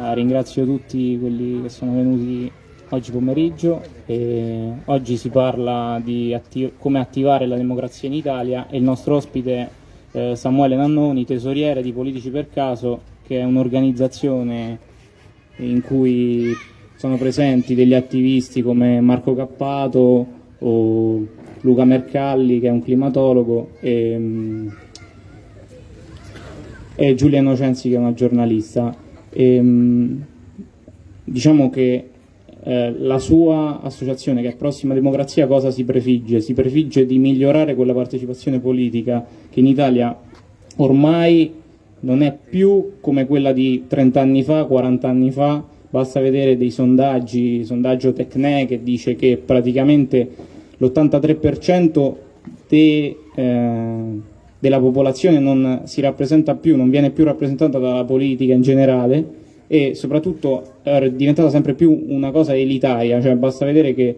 eh, ringrazio tutti quelli che sono venuti oggi pomeriggio. E oggi si parla di atti come attivare la democrazia in Italia e il nostro ospite eh, Samuele Nannoni, tesoriere di Politici per Caso, che è un'organizzazione in cui sono presenti degli attivisti come Marco Cappato o Luca Mercalli, che è un climatologo, e, mm, e Giulia Innocenzi, che è una giornalista. E, mm, diciamo che eh, la sua associazione, che è Prossima Democrazia, cosa si prefigge? Si prefigge di migliorare quella partecipazione politica che in Italia ormai non è più come quella di 30 anni fa, 40 anni fa, basta vedere dei sondaggi, sondaggio Tecne che dice che praticamente l'83% de, eh, della popolazione non si rappresenta più, non viene più rappresentata dalla politica in generale e soprattutto è diventata sempre più una cosa elitaria, cioè basta vedere che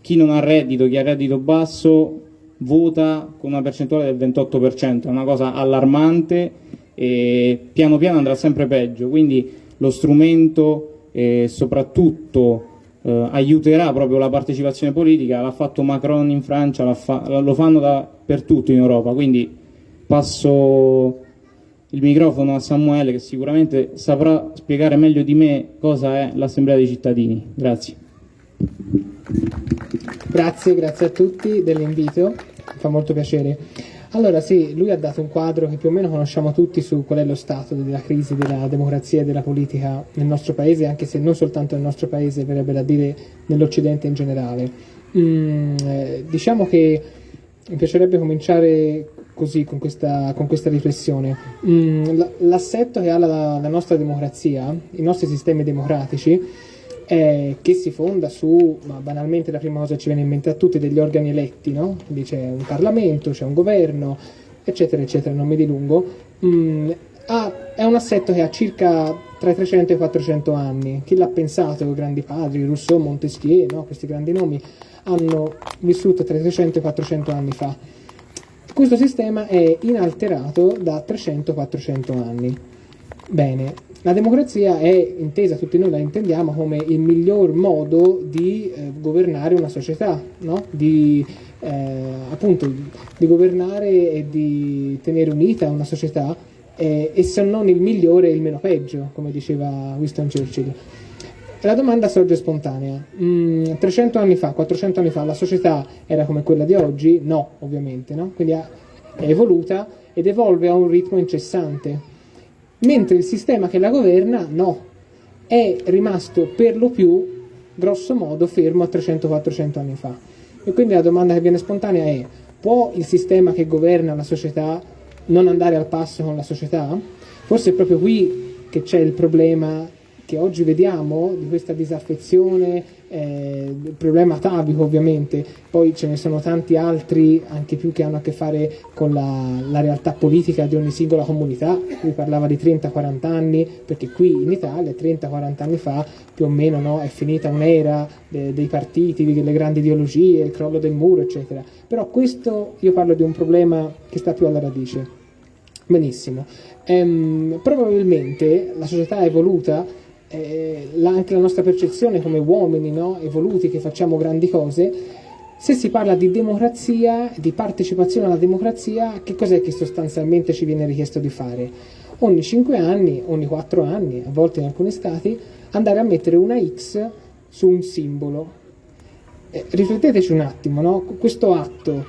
chi non ha reddito, chi ha reddito basso vota con una percentuale del 28%, è una cosa allarmante e piano piano andrà sempre peggio, quindi lo strumento e soprattutto eh, aiuterà proprio la partecipazione politica, l'ha fatto Macron in Francia, fa lo fanno dappertutto in Europa, quindi passo il microfono a Samuele che sicuramente saprà spiegare meglio di me cosa è l'Assemblea dei cittadini. Grazie. Grazie, grazie a tutti dell'invito, mi fa molto piacere. Allora sì, lui ha dato un quadro che più o meno conosciamo tutti su qual è lo stato della crisi della democrazia e della politica nel nostro paese, anche se non soltanto nel nostro paese, verrebbe da dire nell'Occidente in generale. Mm, eh, diciamo che mi piacerebbe cominciare così con questa, con questa riflessione. Mm, l'assetto che ha la, la, nostra democrazia, i nostri sistemi democratici, è che si fonda su, ma banalmente la prima cosa che ci viene in mente a tutti, degli organi eletti, no? Quindi c'è un Parlamento, c'è un governo, eccetera, eccetera, non mi dilungo. Mm, ha, è un assetto che ha circa tra i 300 e i 400 anni. Chi l'ha pensato? I grandi padri, Rousseau, Montesquieu, no? questi grandi nomi, hanno vissuto tra i 300 e i 400 anni fa questo sistema è inalterato da 300-400 anni. Bene, la democrazia è intesa, tutti noi la intendiamo, come il miglior modo di eh, governare una società, no? di, eh, appunto, di governare e di tenere unita una società eh, e se non il migliore il meno peggio, come diceva Winston Churchill. La domanda sorge spontanea. Mm, 300 anni fa, 400 anni fa, la società era come quella di oggi? No, ovviamente, no? Quindi è evoluta ed evolve a un ritmo incessante. Mentre il sistema che la governa, no, è rimasto per lo più, grosso modo, fermo a 300-400 anni fa. E quindi la domanda che viene spontanea è, può il sistema che governa la società non andare al passo con la società? Forse è proprio qui che c'è il problema che oggi vediamo di questa disaffezione, eh, il problema atavico ovviamente, poi ce ne sono tanti altri anche più che hanno a che fare con la, la realtà politica di ogni singola comunità, lui parlava di 30-40 anni, perché qui in Italia 30-40 anni fa più o meno no, è finita un'era de, dei partiti, delle grandi ideologie, il crollo del muro eccetera, però questo io parlo di un problema che sta più alla radice. Benissimo, ehm, probabilmente la società è evoluta eh, anche la nostra percezione come uomini no? evoluti che facciamo grandi cose, se si parla di democrazia, di partecipazione alla democrazia, che cos'è che sostanzialmente ci viene richiesto di fare? Ogni 5 anni, ogni 4 anni, a volte in alcuni stati, andare a mettere una X su un simbolo. Eh, rifletteteci un attimo, no? questo atto,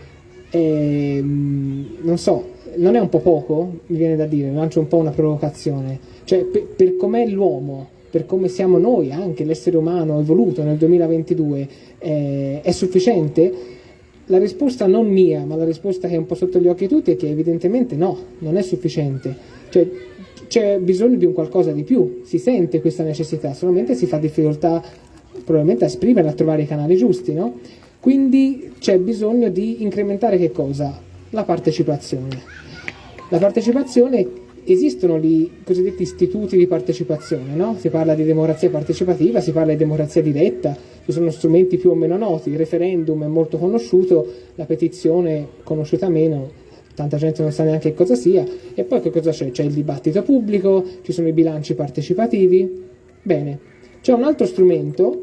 è, non so, non è un po' poco, mi viene da dire, lancio un po' una provocazione, cioè per, per com'è l'uomo, per come siamo noi, anche l'essere umano evoluto nel 2022, eh, è sufficiente? La risposta non mia, ma la risposta che è un po' sotto gli occhi di tutti è che evidentemente no, non è sufficiente. Cioè, c'è bisogno di un qualcosa di più, si sente questa necessità, solamente si fa difficoltà probabilmente a esprimerla, a trovare i canali giusti, no? Quindi c'è bisogno di incrementare che cosa? La partecipazione. La partecipazione esistono i cosiddetti istituti di partecipazione, no? si parla di democrazia partecipativa, si parla di democrazia diretta, ci sono strumenti più o meno noti, il referendum è molto conosciuto, la petizione conosciuta meno, tanta gente non sa neanche cosa sia, e poi che cosa c'è? C'è il dibattito pubblico, ci sono i bilanci partecipativi, Bene, c'è un altro strumento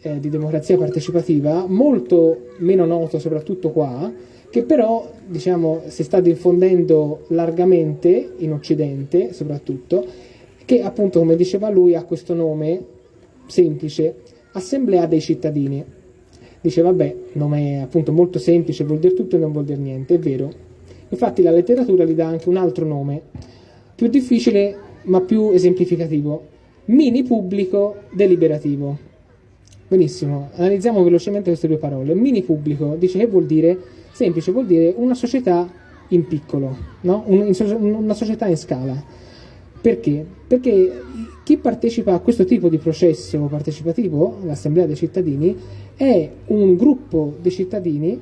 eh, di democrazia partecipativa molto meno noto soprattutto qua, che però diciamo, si sta diffondendo largamente in Occidente soprattutto, che appunto come diceva lui ha questo nome semplice, Assemblea dei cittadini. Dice vabbè, nome appunto molto semplice, vuol dire tutto e non vuol dire niente, è vero. Infatti la letteratura gli dà anche un altro nome, più difficile ma più esemplificativo, mini pubblico deliberativo. Benissimo, analizziamo velocemente queste due parole. Mini pubblico dice che vuol dire, semplice, vuol dire una società in piccolo, no? una società in scala. Perché? Perché chi partecipa a questo tipo di processo partecipativo, l'Assemblea dei cittadini, è un gruppo di cittadini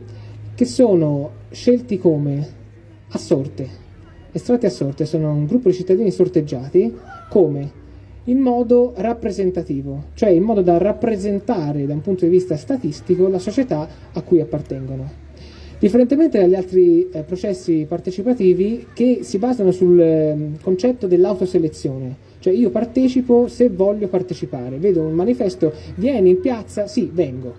che sono scelti come a sorte, estratti a sorte, sono un gruppo di cittadini sorteggiati come in modo rappresentativo, cioè in modo da rappresentare da un punto di vista statistico la società a cui appartengono. Differentemente dagli altri eh, processi partecipativi che si basano sul eh, concetto dell'autoselezione, cioè io partecipo se voglio partecipare, vedo un manifesto, vieni in piazza, sì, vengo?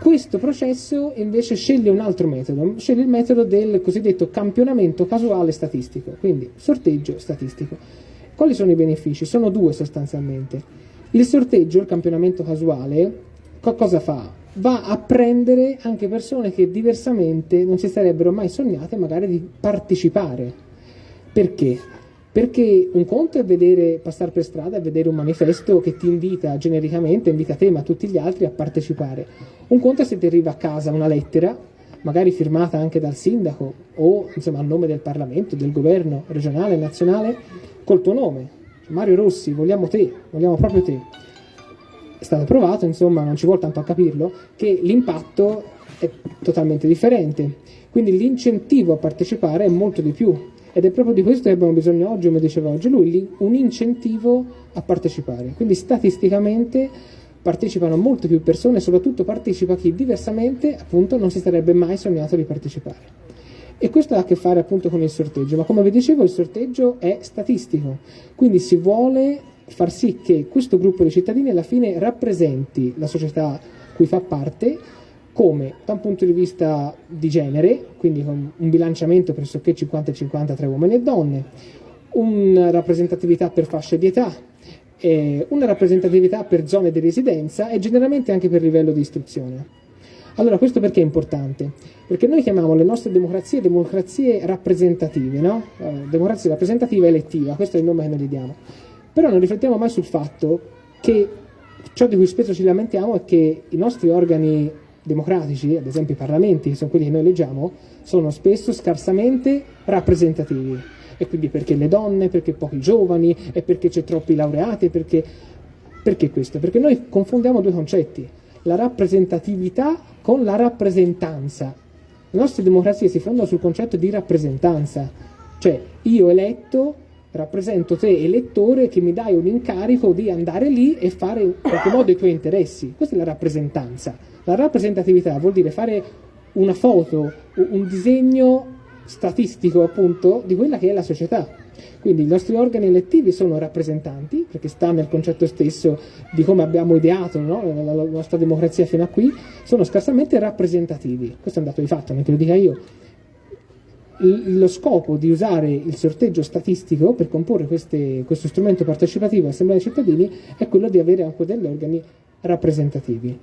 Questo processo invece sceglie un altro metodo, sceglie il metodo del cosiddetto campionamento casuale statistico, quindi sorteggio statistico. Quali sono i benefici? Sono due sostanzialmente. Il sorteggio, il campionamento casuale, cosa fa? Va a prendere anche persone che diversamente non si sarebbero mai sognate magari di partecipare. Perché? Perché un conto è vedere, passare per strada e vedere un manifesto che ti invita genericamente, invita te ma tutti gli altri a partecipare. Un conto è se ti arriva a casa una lettera, magari firmata anche dal sindaco o insomma a nome del Parlamento, del governo regionale, nazionale, col tuo nome. Mario Rossi, vogliamo te, vogliamo proprio te. È stato provato, insomma, non ci vuole tanto a capirlo, che l'impatto è totalmente differente. Quindi l'incentivo a partecipare è molto di più ed è proprio di questo che abbiamo bisogno oggi, come diceva oggi lui, un incentivo a partecipare. Quindi statisticamente partecipano molte più persone, soprattutto partecipa chi diversamente appunto non si sarebbe mai sognato di partecipare. E questo ha a che fare appunto con il sorteggio, ma come vi dicevo il sorteggio è statistico, quindi si vuole far sì che questo gruppo di cittadini alla fine rappresenti la società cui fa parte come da un punto di vista di genere, quindi con un bilanciamento pressoché 50-50 tra uomini e donne, una rappresentatività per fasce di età, una rappresentatività per zone di residenza e generalmente anche per livello di istruzione. Allora, questo perché è importante? Perché noi chiamiamo le nostre democrazie democrazie rappresentative, no? Eh, democrazia rappresentativa elettiva, questo è il nome che noi gli diamo. Però non riflettiamo mai sul fatto che ciò di cui spesso ci lamentiamo è che i nostri organi democratici, ad esempio i parlamenti, che sono quelli che noi eleggiamo, sono spesso scarsamente rappresentativi. E quindi perché le donne, perché pochi giovani, e perché c'è troppi laureati, perché, perché questo? Perché noi confondiamo due concetti, la rappresentatività con la rappresentanza. Le nostre democrazie si fondano sul concetto di rappresentanza, cioè io eletto rappresento te elettore che mi dai un incarico di andare lì e fare in qualche modo i tuoi interessi. Questa è la rappresentanza. La rappresentatività vuol dire fare una foto, un disegno statistico appunto di quella che è la società. Quindi i nostri organi elettivi sono rappresentanti, perché sta nel concetto stesso di come abbiamo ideato no? la, la, nostra democrazia fino a qui, sono scarsamente rappresentativi. Questo è un dato di fatto, non che lo dica io lo scopo di usare il sorteggio statistico per comporre queste, questo strumento partecipativo all'Assemblea dei cittadini è quello di avere anche degli organi rappresentativi.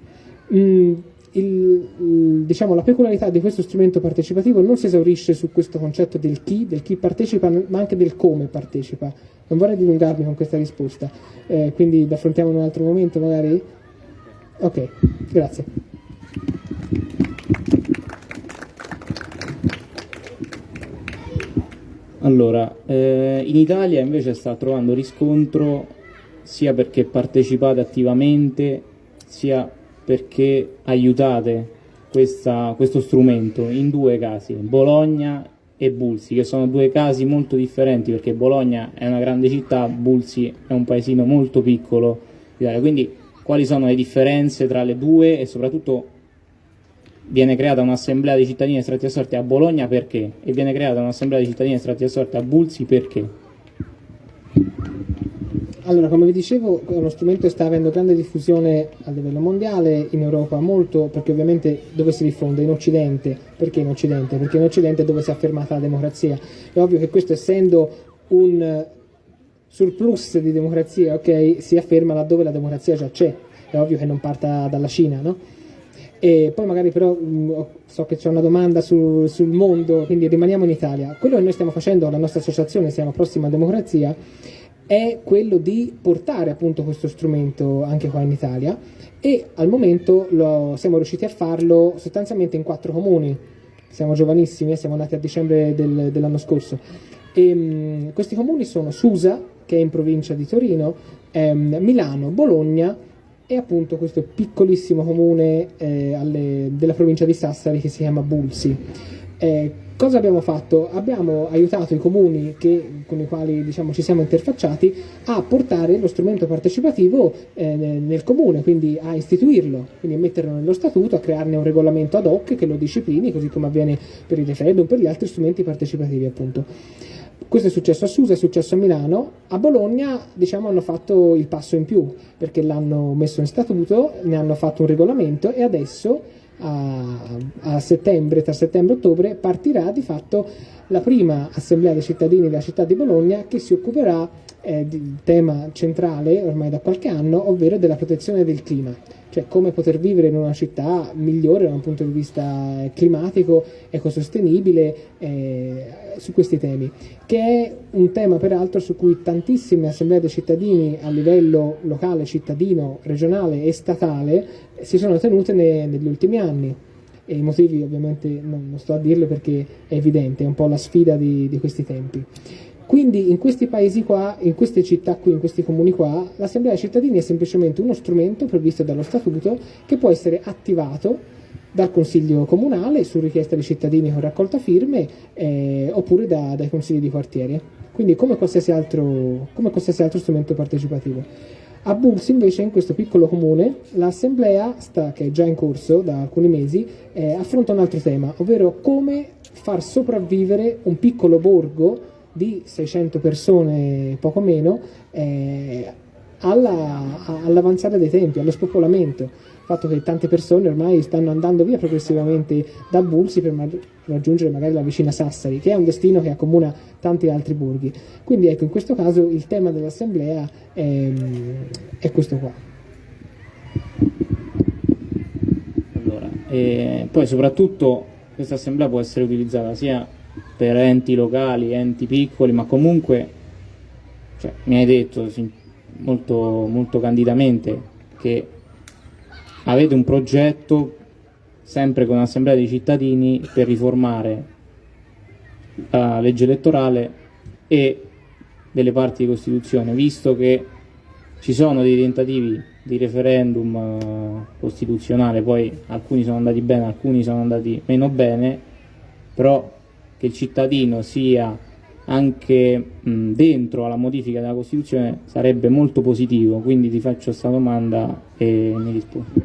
Mm, il, diciamo, la peculiarità di questo strumento partecipativo non si esaurisce su questo concetto del chi, del chi partecipa, ma anche del come partecipa. Non vorrei dilungarmi con questa risposta, eh, quindi la affrontiamo in un altro momento magari? Ok, grazie. Allora, eh, in Italia invece sta trovando riscontro sia perché partecipate attivamente, sia perché aiutate questa, questo strumento in due casi, Bologna e Bulsi, che sono due casi molto differenti perché Bologna è una grande città, Bulsi è un paesino molto piccolo Quindi quali sono le differenze tra le due e soprattutto viene creata un'assemblea di cittadini estratti a sorte a Bologna perché? E viene creata un'assemblea di cittadini estratti a sorte a Bulsi perché? allora, come vi dicevo, uno strumento sta avendo grande diffusione a livello mondiale, in Europa molto, perché ovviamente dove si diffonde? In Occidente. Perché in Occidente? Perché in Occidente è dove si è affermata la democrazia. È ovvio che questo essendo un surplus di democrazia, ok, si afferma laddove la democrazia già c'è. È ovvio che non parta dalla Cina, no? E poi magari però mh, so che c'è una domanda su, sul mondo, quindi rimaniamo in Italia. Quello che noi stiamo facendo, la nostra associazione, siamo Prossima Democrazia, è quello di portare appunto questo strumento anche qua in Italia e al momento lo, siamo riusciti a farlo sostanzialmente in quattro comuni. Siamo giovanissimi, eh, siamo nati a dicembre del, dell'anno scorso. E, mh, questi comuni sono Susa, che è in provincia di Torino, ehm, Milano, Bologna e appunto questo piccolissimo comune eh, alle, della provincia di Sassari che si chiama Bulsi. Eh, cosa abbiamo fatto? Abbiamo aiutato i comuni che, con i quali diciamo, ci siamo interfacciati a portare lo strumento partecipativo eh, nel comune, quindi a istituirlo, quindi a metterlo nello statuto, a crearne un regolamento ad hoc che lo disciplini, così come avviene per il referendum, per gli altri strumenti partecipativi appunto. Questo è successo a Susa, è successo a Milano, a Bologna diciamo, hanno fatto il passo in più perché l'hanno messo in statuto, ne hanno fatto un regolamento e adesso a, a settembre, tra settembre e ottobre, partirà di fatto la prima assemblea dei cittadini della città di Bologna che si occuperà eh, del tema centrale ormai da qualche anno, ovvero della protezione del clima cioè come poter vivere in una città migliore da un punto di vista climatico, ecosostenibile, eh, su questi temi, che è un tema peraltro su cui tantissime assemblee dei cittadini a livello locale, cittadino, regionale e statale si sono tenute ne, negli ultimi anni. E i motivi ovviamente non, non, sto a dirlo perché è evidente, è un po' la sfida di, di questi tempi. Quindi in questi paesi qua, in queste città qui, in questi comuni qua, l'assemblea dei cittadini è semplicemente uno strumento previsto dallo statuto che può essere attivato dal consiglio comunale su richiesta dei cittadini con raccolta firme eh, oppure da, dai consigli di quartiere. Quindi come qualsiasi, altro, come qualsiasi altro strumento partecipativo. A Bulls invece, in questo piccolo comune, l'assemblea, che è già in corso da alcuni mesi, eh, affronta un altro tema, ovvero come far sopravvivere un piccolo borgo di 600 persone, poco meno, eh, all'avanzare dei tempi, allo spopolamento. Il fatto che tante persone ormai stanno andando via progressivamente da Bulsi per ma- raggiungere magari la vicina Sassari, che è un destino che accomuna tanti altri borghi. Quindi ecco, in questo caso il tema dell'assemblea è, è questo qua. Allora, eh, poi soprattutto questa assemblea può essere utilizzata sia per enti locali, enti piccoli, ma comunque cioè, mi hai detto molto, molto candidamente che avete un progetto sempre con l'assemblea dei cittadini per riformare la legge elettorale e delle parti di Costituzione, visto che ci sono dei tentativi di referendum eh, costituzionale, poi alcuni sono andati bene, alcuni sono andati meno bene, però che il cittadino sia anche mh, dentro alla modifica della Costituzione sarebbe molto positivo, quindi ti faccio questa domanda e mi rispondi.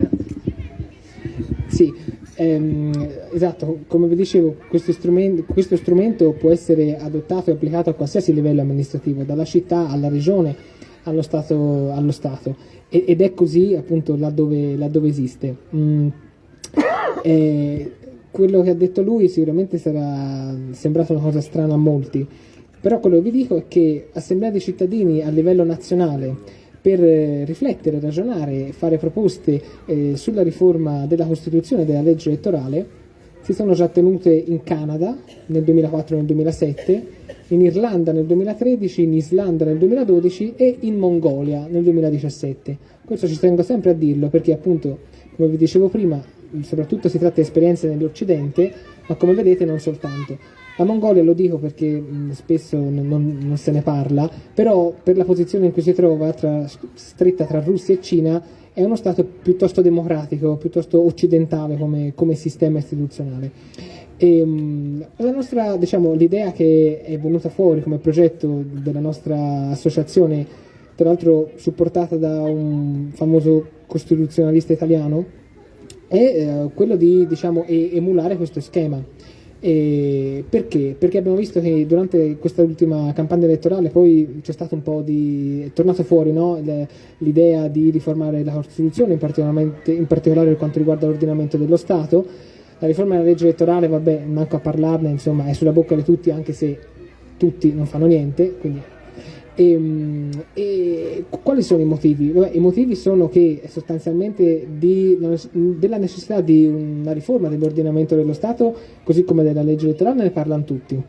Sì, ehm, esatto, come vi dicevo, questo strumento, questo strumento può essere adottato e applicato a qualsiasi livello amministrativo, dalla città alla regione allo Stato, allo stato. ed è così appunto laddove, laddove esiste. Mm, eh, quello che ha detto lui sicuramente sarà sembrato una cosa strana a molti, però quello che vi dico è che Assemblea dei cittadini a livello nazionale per eh, riflettere, ragionare e fare proposte eh, sulla riforma della Costituzione e della legge elettorale si sono già tenute in Canada nel 2004 e nel 2007, in Irlanda nel 2013, in Islanda nel 2012 e in Mongolia nel 2017. Questo ci tengo sempre a dirlo perché appunto, come vi dicevo prima, soprattutto si tratta di esperienze nell'Occidente, ma come vedete non soltanto. La Mongolia lo dico perché mh, spesso non, non, se ne parla, però per la posizione in cui si trova, tra, stretta tra Russia e Cina, è uno Stato piuttosto democratico, piuttosto occidentale come, come sistema istituzionale. E, mh, la nostra, diciamo, l'idea che è venuta fuori come progetto della nostra associazione, tra l'altro supportata da un famoso costituzionalista italiano, è eh, quello di diciamo, emulare questo schema. E perché? Perché abbiamo visto che durante questa ultima campagna elettorale poi c'è stato un po' di... è tornato fuori no? l'idea di riformare la Costituzione, in, in particolare per quanto riguarda l'ordinamento dello Stato. La riforma della legge elettorale, vabbè, manco a parlarne, insomma, è sulla bocca di tutti, anche se tutti non fanno niente, quindi e, ehm, e, quali sono i motivi? Vabbè, I motivi sono che sostanzialmente di, della necessità di una riforma dell'ordinamento dello Stato, così come della legge elettorale, ne parlano tutti.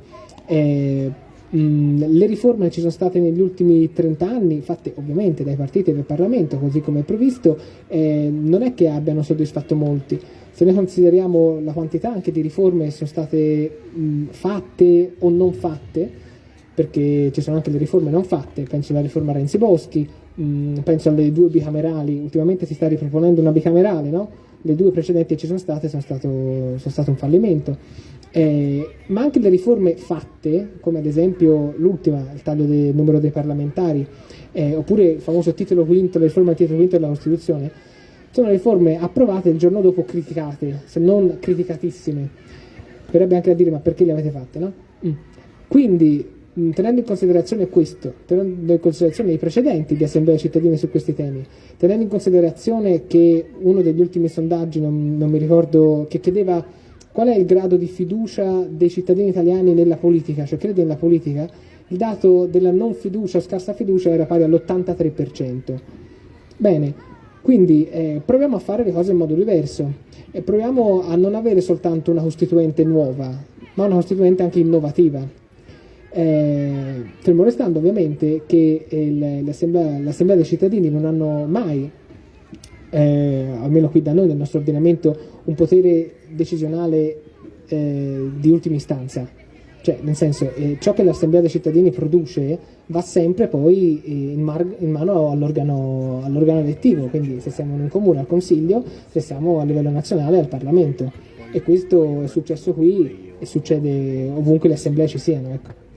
Eh, mh, le riforme che ci sono state negli ultimi 30 anni, fatte ovviamente dai partiti del Parlamento, così come è previsto, eh, non è che abbiano soddisfatto molti. Se noi consideriamo la quantità anche di riforme che sono state mh, fatte o non fatte, perché ci sono anche le riforme non fatte, penso alla riforma Renzi Boschi, mh, mm, penso alle due bicamerali, ultimamente si sta riproponendo una bicamerale, no? le due precedenti che ci sono state sono stato, sono stato un fallimento. Eh, ma anche le riforme fatte, come ad esempio l'ultima, il taglio del numero dei parlamentari, eh, oppure il famoso titolo quinto, la riforma titolo quinto della Costituzione, sono riforme approvate il giorno dopo criticate, se non criticatissime. Verrebbe anche a dire ma perché le avete fatte, no? Mm. Quindi tenendo in considerazione questo, tenendo in considerazione i precedenti di assemblea cittadini su questi temi, tenendo in considerazione che uno degli ultimi sondaggi, non, non mi ricordo, che chiedeva qual è il grado di fiducia dei cittadini italiani nella politica, cioè crede nella politica, il dato della non fiducia o scarsa fiducia era pari all'83%. Bene, quindi eh, proviamo a fare le cose in modo diverso e proviamo a non avere soltanto una costituente nuova, ma una costituente anche innovativa eh, fermo restando ovviamente che il, l'assemblea, l'assemblea, dei cittadini non hanno mai, eh, almeno qui da noi nel nostro ordinamento, un potere decisionale eh, di ultima istanza. Cioè, nel senso, eh, ciò che l'assemblea dei cittadini produce va sempre poi eh, in, mar- in mano all'organo, all'organo elettivo, quindi se siamo in un comune al Consiglio, se siamo a livello nazionale al Parlamento. E questo è successo qui e succede ovunque le assemblee ci siano. Ecco.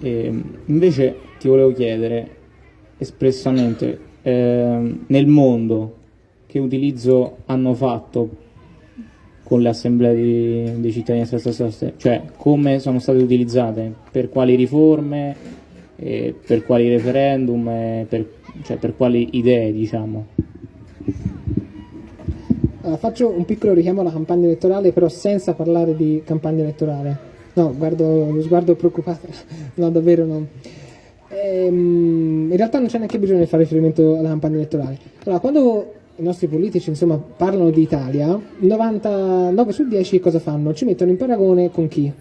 E invece ti volevo chiedere espressamente eh, nel mondo che utilizzo hanno fatto con le assemblee di, dei cittadini cioè come sono state utilizzate, per quali riforme, per quali referendum, per, cioè per quali idee diciamo. Uh, faccio un piccolo richiamo alla campagna elettorale, però senza parlare di campagna elettorale. No, guardo lo sguardo preoccupato. no, davvero no. Ehm, in realtà non c'è neanche bisogno di fare riferimento alla campagna elettorale. Allora, quando i nostri politici insomma, parlano di Italia, 99 su 10 cosa fanno? Ci mettono in paragone con chi?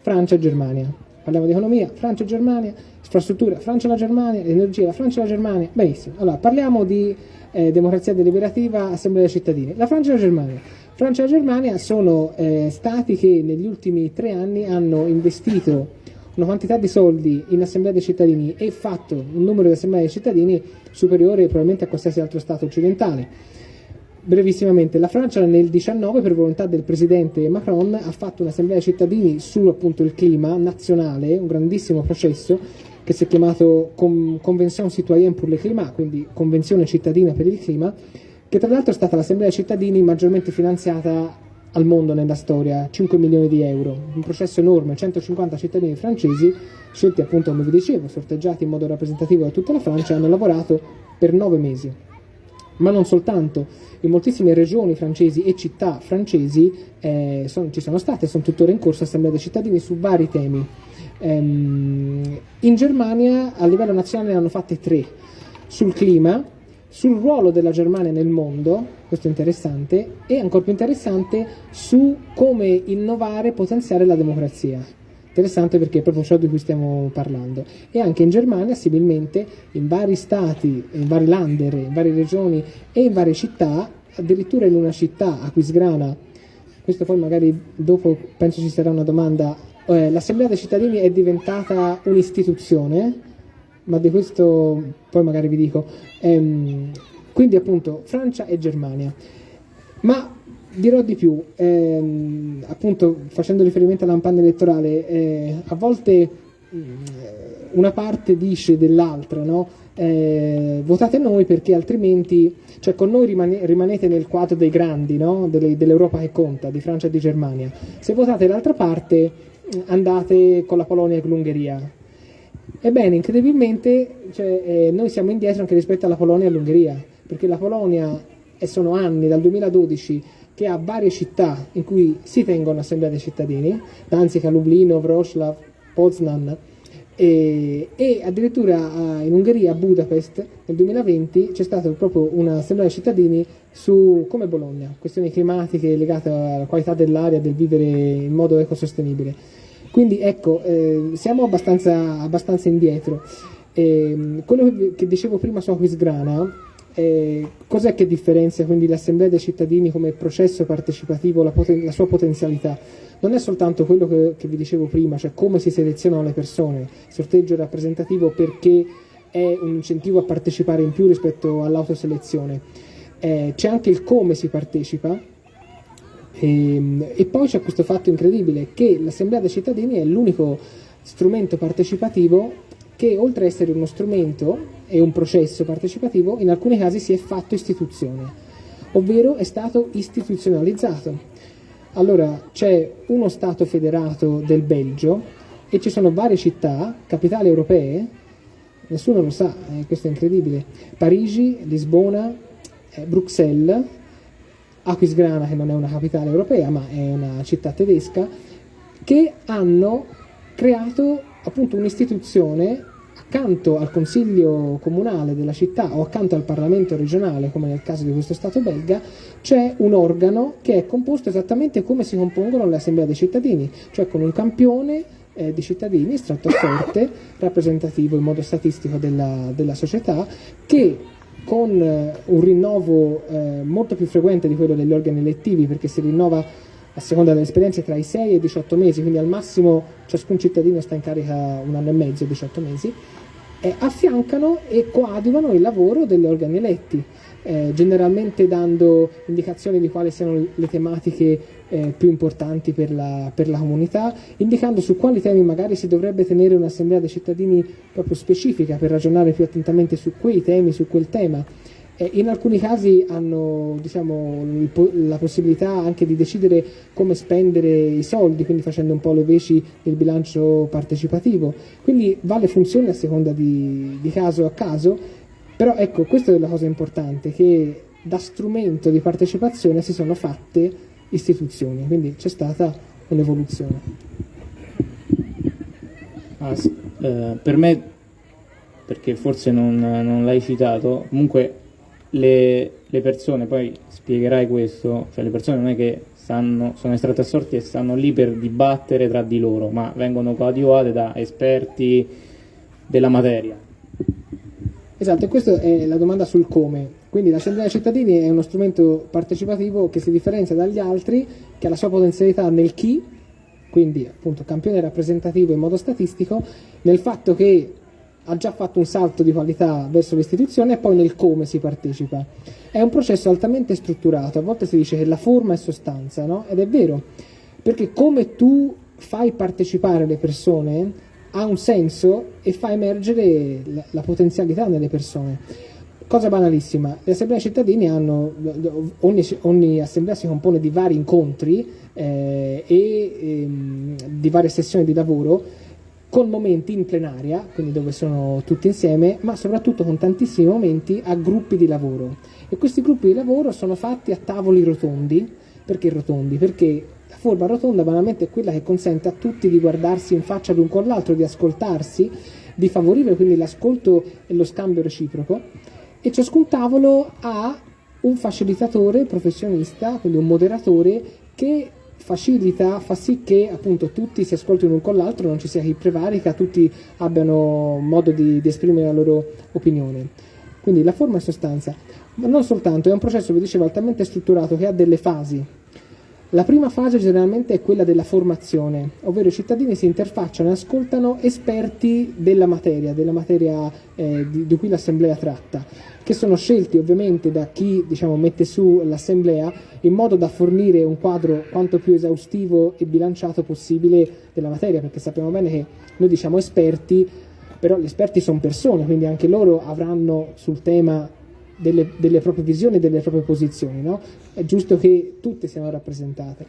Francia e Germania. Parliamo di economia, Francia e Germania, infrastruttura, Francia e la Germania, energia, Francia e la Germania. Benissimo. Allora, parliamo di eh, democrazia deliberativa, assemblea dei cittadini. La Francia e la Germania. Francia e la Germania sono eh, stati che negli ultimi tre anni hanno investito una quantità di soldi in assemblea dei cittadini e fatto un numero di assemblee dei cittadini superiore probabilmente a qualsiasi altro Stato occidentale. Brevissimamente, la Francia nel 2019, per volontà del presidente Macron, ha fatto un'assemblea dei cittadini su appunto il clima nazionale, un grandissimo processo che si è chiamato Convention Citoyenne pour le Climat, quindi Convenzione cittadina per il clima, che tra l'altro è stata l'assemblea dei cittadini maggiormente finanziata al mondo nella storia, 5 milioni di euro, un processo enorme, 150 cittadini francesi, scelti appunto come vi dicevo, sorteggiati in modo rappresentativo da tutta la Francia, hanno lavorato per 9 mesi. Ma non soltanto, in moltissime regioni francesi e città francesi eh, son, ci sono state e sono tuttora in corso assemblee dei cittadini su vari temi. Ehm, in Germania a livello nazionale ne hanno fatte tre sul clima, sul ruolo della Germania nel mondo, questo è interessante, e ancora più interessante su come innovare e potenziare la democrazia. Interessante perché è proprio ciò di cui stiamo parlando. E anche in Germania, similmente, in vari stati, in vari lander, in varie regioni e in varie città, addirittura in una città, Aquisgrana, questo poi magari dopo penso ci sarà una domanda eh, l'Assemblea dei cittadini è diventata un'istituzione, ma di questo poi magari vi dico. Ehm, quindi appunto Francia e Germania. Ma dirò di più, ehm, appunto facendo riferimento alla campagna elettorale, eh, a volte una parte dice dell'altra, no? eh, votate noi perché altrimenti, cioè con noi rimane, rimanete nel quadro dei grandi, no? Delle, dell'Europa che conta, di Francia e di Germania. Se votate l'altra parte andate con la Polonia e con l'Ungheria. Ebbene, incredibilmente cioè, eh, noi siamo indietro anche rispetto alla Polonia e all'Ungheria, perché la Polonia, e sono anni, dal 2012, che ha varie città in cui si tengono assemblea dei cittadini, Danzica, Lublino, Wroclaw, Poznan, e, e, addirittura in Ungheria, a Budapest, nel 2020 c'è stata proprio un'assemblea dei cittadini su come Bologna, questioni climatiche legate alla qualità dell'aria, del vivere in modo ecosostenibile. Quindi ecco, eh, siamo abbastanza, abbastanza indietro. Eh, quello che, dicevo prima su Aquisgrana, eh, cos'è che differenzia quindi l'assemblea dei cittadini come processo partecipativo, la, poten- la sua potenzialità? non è soltanto quello che, che vi dicevo prima, cioè come si selezionano le persone, sorteggio rappresentativo perché è un incentivo a partecipare in più rispetto all'autoselezione, eh, c'è anche il come si partecipa e, ehm, e poi c'è questo fatto incredibile che l'Assemblea dei cittadini è l'unico strumento partecipativo che oltre ad essere uno strumento e un processo partecipativo in alcuni casi si è fatto istituzione, ovvero è stato istituzionalizzato. Allora, c'è uno Stato federato del Belgio e ci sono varie città, capitali europee, nessuno lo sa, eh, questo è incredibile, Parigi, Lisbona, eh, Bruxelles, Aquisgrana che non è una capitale europea ma è una città tedesca, che hanno creato appunto un'istituzione accanto al consiglio comunale della città o accanto al Parlamento regionale, come nel caso di questo Stato belga, c'è un organo che è composto esattamente come si compongono le assemblee dei cittadini, cioè con un campione eh, di cittadini sorte, rappresentativo in modo statistico della, della società, che con eh, un rinnovo eh, molto più frequente di quello degli organi elettivi, perché si rinnova a seconda delle esperienze tra i 6 e i 18 mesi, quindi al massimo ciascun cittadino sta in carica un anno e mezzo, 18 mesi, eh, affiancano e coadiuvano il lavoro degli organi eletti, eh, generalmente dando indicazioni di quali siano le tematiche eh, più importanti per la, per la, comunità, indicando su quali temi magari si dovrebbe tenere un'assemblea dei cittadini proprio specifica per ragionare più attentamente su quei temi, su quel tema eh, in alcuni casi hanno diciamo, la possibilità anche di decidere come spendere i soldi, quindi facendo un po' le veci del bilancio partecipativo. Quindi vale funzione a seconda di, di caso a caso, però ecco, questa è la cosa importante, che da strumento di partecipazione si sono fatte istituzioni, quindi c'è stata un'evoluzione. Ah, eh, per me, perché forse non, non l'hai citato, comunque le, le, persone, poi spiegherai questo, cioè le persone non è che stanno, sono estratte a sorti e stanno lì per dibattere tra di loro, ma vengono coadiuvate da esperti della materia. Esatto, e questa è la domanda sul come. Quindi l'Assemblea dei cittadini è uno strumento partecipativo che si differenzia dagli altri, che ha la sua potenzialità nel chi, quindi appunto campione rappresentativo in modo statistico, nel fatto che ha già fatto un salto di qualità verso l'istituzione e poi nel come si partecipa. È un processo altamente strutturato, a volte si dice che la forma è sostanza, no? Ed è vero, perché come tu fai partecipare le persone ha un senso e fa emergere la, la potenzialità nelle persone. Cosa banalissima, le assemblee cittadini hanno, ogni, ogni assemblea si compone di vari incontri eh, e ehm, di varie sessioni di lavoro con momenti in plenaria, quindi dove sono tutti insieme, ma soprattutto con tantissimi momenti a gruppi di lavoro. E questi gruppi di lavoro sono fatti a tavoli rotondi. Perché rotondi? Perché forma rotonda banalmente è quella che consente a tutti di guardarsi in faccia l'un con l'altro, di ascoltarsi, di favorire quindi l'ascolto e lo scambio reciproco. E ciascun tavolo ha un facilitatore professionista, quindi un moderatore, che facilita, fa sì che appunto tutti si ascoltino l'un con l'altro, non ci sia chi prevarica, tutti abbiano modo di, di esprimere la loro opinione. Quindi la forma e sostanza, ma non soltanto, è un processo, vi dicevo, altamente strutturato che ha delle fasi. La prima fase generalmente è quella della formazione, ovvero i cittadini si interfacciano e ascoltano esperti della materia, della materia eh, di, di, cui l'assemblea tratta, che sono scelti ovviamente da chi diciamo, mette su l'assemblea in modo da fornire un quadro quanto più esaustivo e bilanciato possibile della materia, perché sappiamo bene che noi diciamo esperti, però gli esperti sono persone, quindi anche loro avranno sul tema delle, delle proprie visioni e delle proprie posizioni, no? è giusto che tutte siano rappresentate.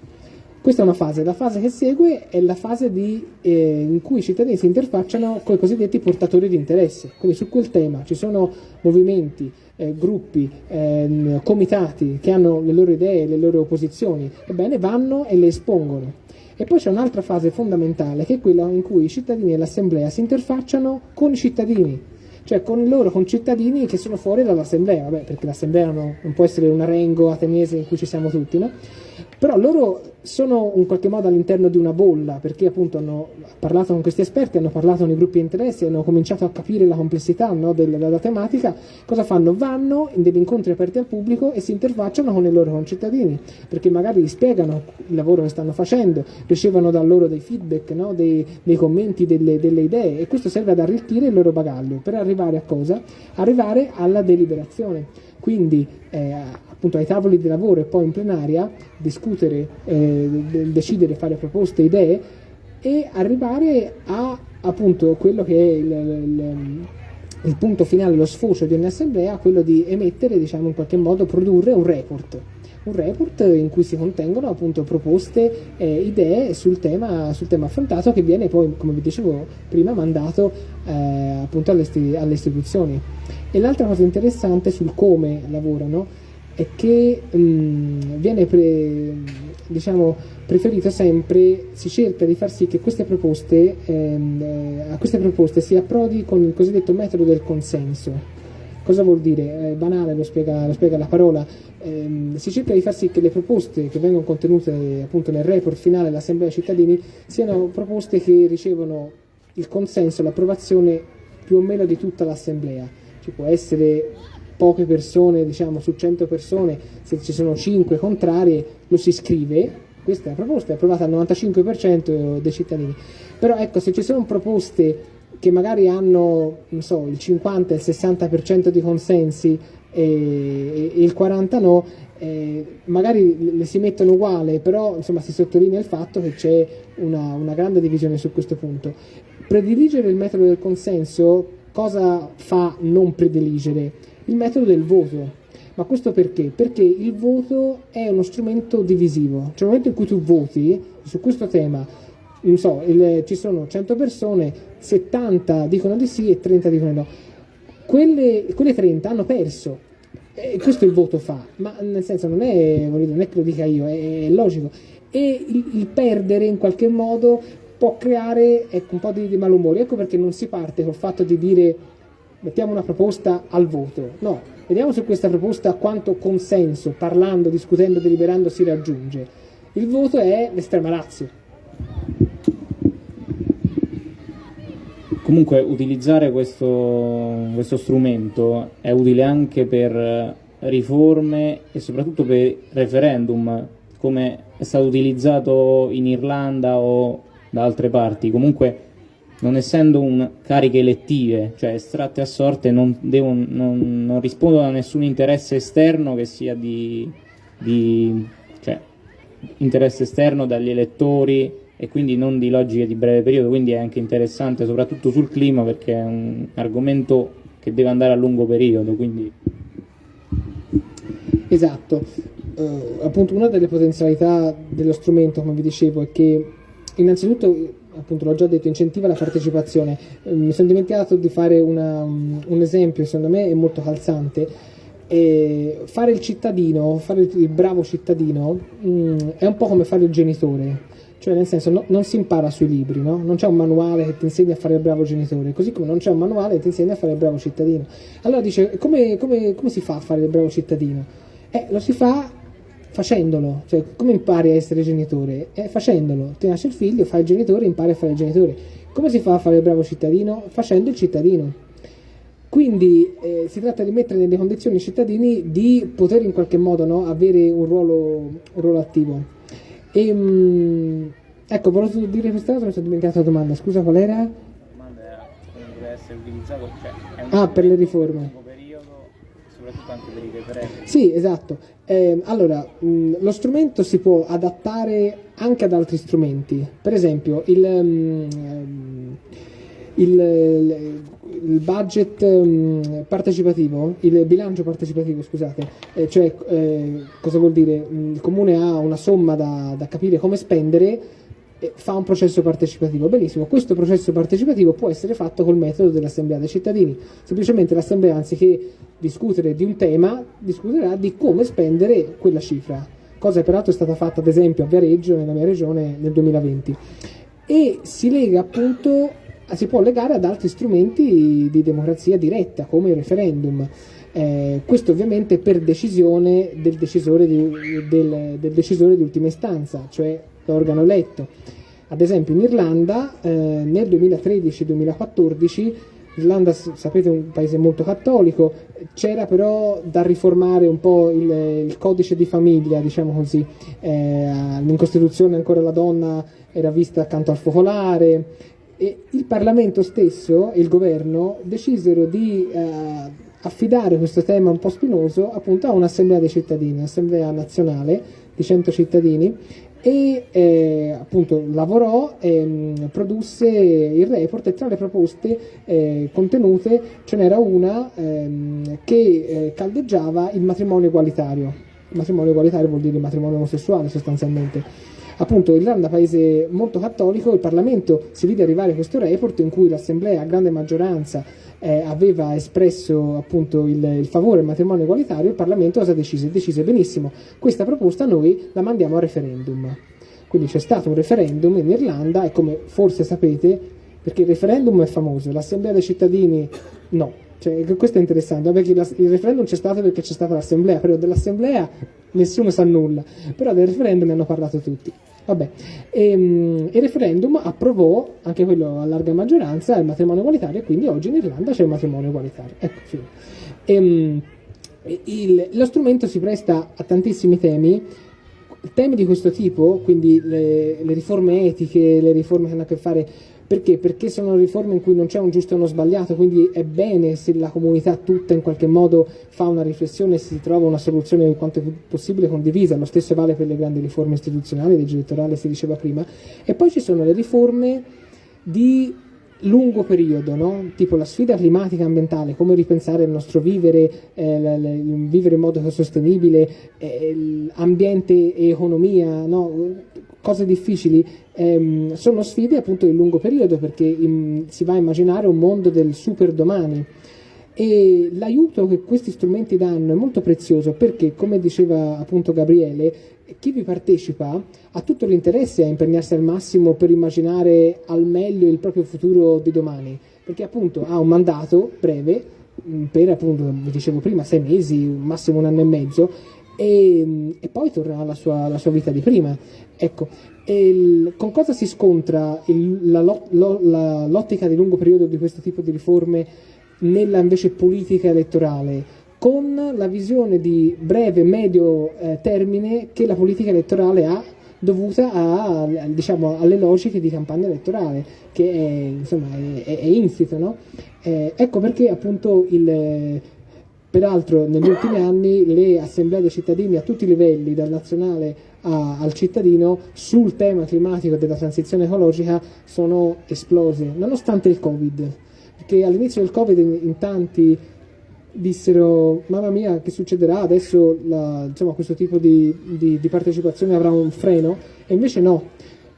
Questa è una fase, la fase che segue è la fase di, eh, in cui i cittadini si interfacciano con i cosiddetti portatori di interesse, quindi su quel tema ci sono movimenti, eh, gruppi, eh, comitati che hanno le loro idee, le loro posizioni, ebbene vanno e le espongono. E poi c'è un'altra fase fondamentale che è quella in cui i cittadini e l'assemblea si interfacciano con i cittadini, cioè con loro concittadini che sono fuori dall'assemblea, vabbè, perché l'assemblea non, non, può essere un arengo ateniese in cui ci siamo tutti, no? Però loro sono in qualche modo all'interno di una bolla, perché appunto hanno parlato con questi esperti, hanno parlato con i gruppi di interessi, hanno cominciato a capire la complessità no, della, della, tematica, cosa fanno? Vanno in degli incontri aperti al pubblico e si interfacciano con i loro concittadini, perché magari gli spiegano il lavoro che stanno facendo, ricevono da loro dei feedback, no, dei, dei, commenti, delle, delle idee e questo serve ad arricchire il loro bagaglio. Per arrivare a cosa? Arrivare alla deliberazione. Quindi eh, appunto ai tavoli di lavoro e poi in plenaria discutere, eh, decidere, fare proposte, idee e arrivare a appunto quello che è il, il, il punto finale, lo sfocio di ogni assemblea, quello di emettere, diciamo in qualche modo, produrre un report un report in cui si contengono appunto proposte eh, idee sul tema, sul tema, affrontato che viene poi, come vi dicevo prima, mandato eh, appunto alle, alle, istituzioni. E l'altra cosa interessante sul come lavorano è che mh, mm, viene pre, diciamo, preferito sempre, si cerca di far sì che queste proposte, ehm, eh, a queste proposte si approdi con il cosiddetto metodo del consenso. Cosa vuol dire? È banale, lo spiega, lo spiega la parola. Eh, si cerca di far sì che le proposte che vengono contenute appunto nel report finale dell'Assemblea dei cittadini siano proposte che ricevono il consenso, l'approvazione più o meno di tutta l'Assemblea. Ci può essere poche persone, diciamo su 100 persone, se ci sono 5 contrarie, lo si scrive, questa è la proposta, è approvata al 95% dei cittadini. Però ecco, se ci sono proposte che magari hanno so, il 50 il 60% di consensi e, e il 40 no, eh, magari le si mettono uguale, però insomma, si sottolinea il fatto che c'è una, una grande divisione su questo punto. Prediligere il metodo del consenso cosa fa non prediligere? Il metodo del voto. Ma questo perché? Perché il voto è uno strumento divisivo. Cioè, nel momento in cui tu voti su questo tema, non so, il, ci sono 100 persone, 70 dicono di sì e 30 dicono di no. Quelle, quelle 30 hanno perso. E questo il voto fa, ma nel senso non è, non è che lo dica io, è, è logico. E il, il, perdere in qualche modo può creare ecco, un po' di, di malumore. Ecco perché non si parte col fatto di dire mettiamo una proposta al voto. No, vediamo su questa proposta quanto consenso, parlando, discutendo, deliberando si raggiunge. Il voto è l'estrema razio. Comunque utilizzare questo, questo strumento è utile anche per riforme e soprattutto per referendum, come è stato utilizzato in Irlanda o da altre parti. Comunque non essendo un cariche elettive, cioè estratte a sorte, non, devono, non, non rispondono a nessun interesse esterno che sia di, di cioè, interesse esterno dagli elettori e quindi non di logiche di breve periodo, quindi è anche interessante soprattutto sul clima perché è un argomento che deve andare a lungo periodo. Quindi... Esatto, uh, appunto una delle potenzialità dello strumento, come vi dicevo, è che innanzitutto, appunto l'ho già detto, incentiva la partecipazione. Uh, mi sono dimenticato di fare una, um, un esempio, secondo me è molto calzante. E fare il cittadino, fare il, bravo cittadino, um, è un po' come fare il genitore cioè, nel senso, no, non si impara sui libri, no? Non c'è un manuale che ti insegna a fare il bravo genitore, così come non c'è un manuale che ti insegna a fare il bravo cittadino. Allora dice, come, come, come si fa a fare il bravo cittadino? Eh, lo si fa facendolo, cioè come impari a essere genitore? Eh, facendolo, ti nasce il figlio, fai il genitore, impari a fare il genitore. Come si fa a fare il bravo cittadino? Facendo il cittadino. Quindi eh, si tratta di mettere nelle condizioni i cittadini di poter in qualche modo no, avere un ruolo, un ruolo attivo. E, mh, ecco, volevo dire quest'altro, mi sono dimenticato la domanda, scusa qual era? La domanda era deve essere utilizzato, cioè, ah, per le riforme. Anche per i referendum. Sì, esatto. Eh, allora, mh, lo strumento si può adattare anche ad altri strumenti, per esempio il... Mh, il, il budget um, partecipativo, il bilancio partecipativo, scusate, eh, cioè eh, cosa vuol dire? Il comune ha una somma da, da capire come spendere fa un processo partecipativo. Benissimo, questo processo partecipativo può essere fatto col metodo dell'assemblea dei cittadini. Semplicemente l'assemblea, anziché discutere di un tema, discuterà di come spendere quella cifra, cosa che peraltro è stata fatta ad esempio a Viareggio, nella mia regione, nel 2020. E si lega appunto si può legare ad altri strumenti di democrazia diretta come il referendum. Eh, questo ovviamente per decisione del decisore di, del, del decisore di ultima istanza, cioè l'organo eletto. Ad esempio in Irlanda eh, nel 2013-2014 L'Irlanda, sapete, è un paese molto cattolico, c'era però da riformare un po' il, il codice di famiglia, diciamo così. Eh, in Costituzione ancora la donna era vista accanto al focolare, e il Parlamento stesso e il governo decisero di eh, affidare questo tema un po' spinoso appunto a un'assemblea dei cittadini, un'assemblea nazionale di 100 cittadini e eh, appunto lavorò e mh, produsse il report e tra le proposte eh, contenute ce n'era una ehm, che eh, caldeggiava il matrimonio egualitario. Il matrimonio egualitario vuol dire matrimonio omosessuale sostanzialmente appunto l'Irlanda, paese molto cattolico, il Parlamento si vide arrivare questo report in cui l'Assemblea a grande maggioranza eh, aveva espresso appunto il, il, favore al matrimonio egualitario, il Parlamento cosa decise? Decise benissimo, questa proposta noi la mandiamo a referendum. Quindi c'è stato un referendum in Irlanda e come forse sapete, perché il referendum è famoso, l'Assemblea dei cittadini no. Cioè, questo è interessante, perché il referendum c'è stato perché c'è stata l'assemblea, però dell'assemblea nessuno sa nulla, però del referendum ne hanno parlato tutti. Vabbè, e, um, il referendum approvò, anche quello a larga maggioranza, il matrimonio egualitario e quindi oggi in Irlanda c'è il matrimonio egualitario. Ecco, fine. E, um, il, lo strumento si presta a tantissimi temi, temi di questo tipo, quindi le, le riforme etiche, le riforme che hanno a che fare perché? Perché sono riforme in cui non c'è un giusto e uno sbagliato, quindi è bene se la comunità tutta in qualche modo fa una riflessione e si trova una soluzione quanto possibile condivisa. Lo stesso vale per le grandi riforme istituzionali, legge elettorale si diceva prima. E poi ci sono le riforme di lungo periodo, no? tipo la sfida climatica e ambientale, come ripensare il nostro vivere, eh, l- l- vivere in modo sostenibile, eh, ambiente e economia, no? Cose difficili, ehm, sono sfide appunto di lungo periodo perché in, si va a immaginare un mondo del super domani. E l'aiuto che questi strumenti danno è molto prezioso perché, come diceva appunto Gabriele, chi vi partecipa ha tutto l'interesse a impegnarsi al massimo per immaginare al meglio il proprio futuro di domani, perché appunto ha un mandato breve mm, per appunto, vi dicevo prima, sei mesi, massimo un anno e mezzo, e, e poi tornerà alla sua, sua, vita di prima. Ecco, il, con cosa si scontra il, la, lo, la, l'ottica di lungo periodo di questo tipo di riforme nella invece politica elettorale? Con la visione di breve medio eh, termine che la politica elettorale ha dovuta a, diciamo, alle logiche di campagna elettorale, che è, insomma, è, è, è insito. No? Eh, ecco perché appunto il, Peraltro negli ultimi anni le assemblee dei cittadini a tutti i livelli, dal nazionale a, al cittadino, sul tema climatico e della transizione ecologica sono esplose, nonostante il Covid. Perché all'inizio del Covid in, tanti dissero mamma mia che succederà? Adesso la, insomma, questo tipo di, di, di, partecipazione avrà un freno? E invece no.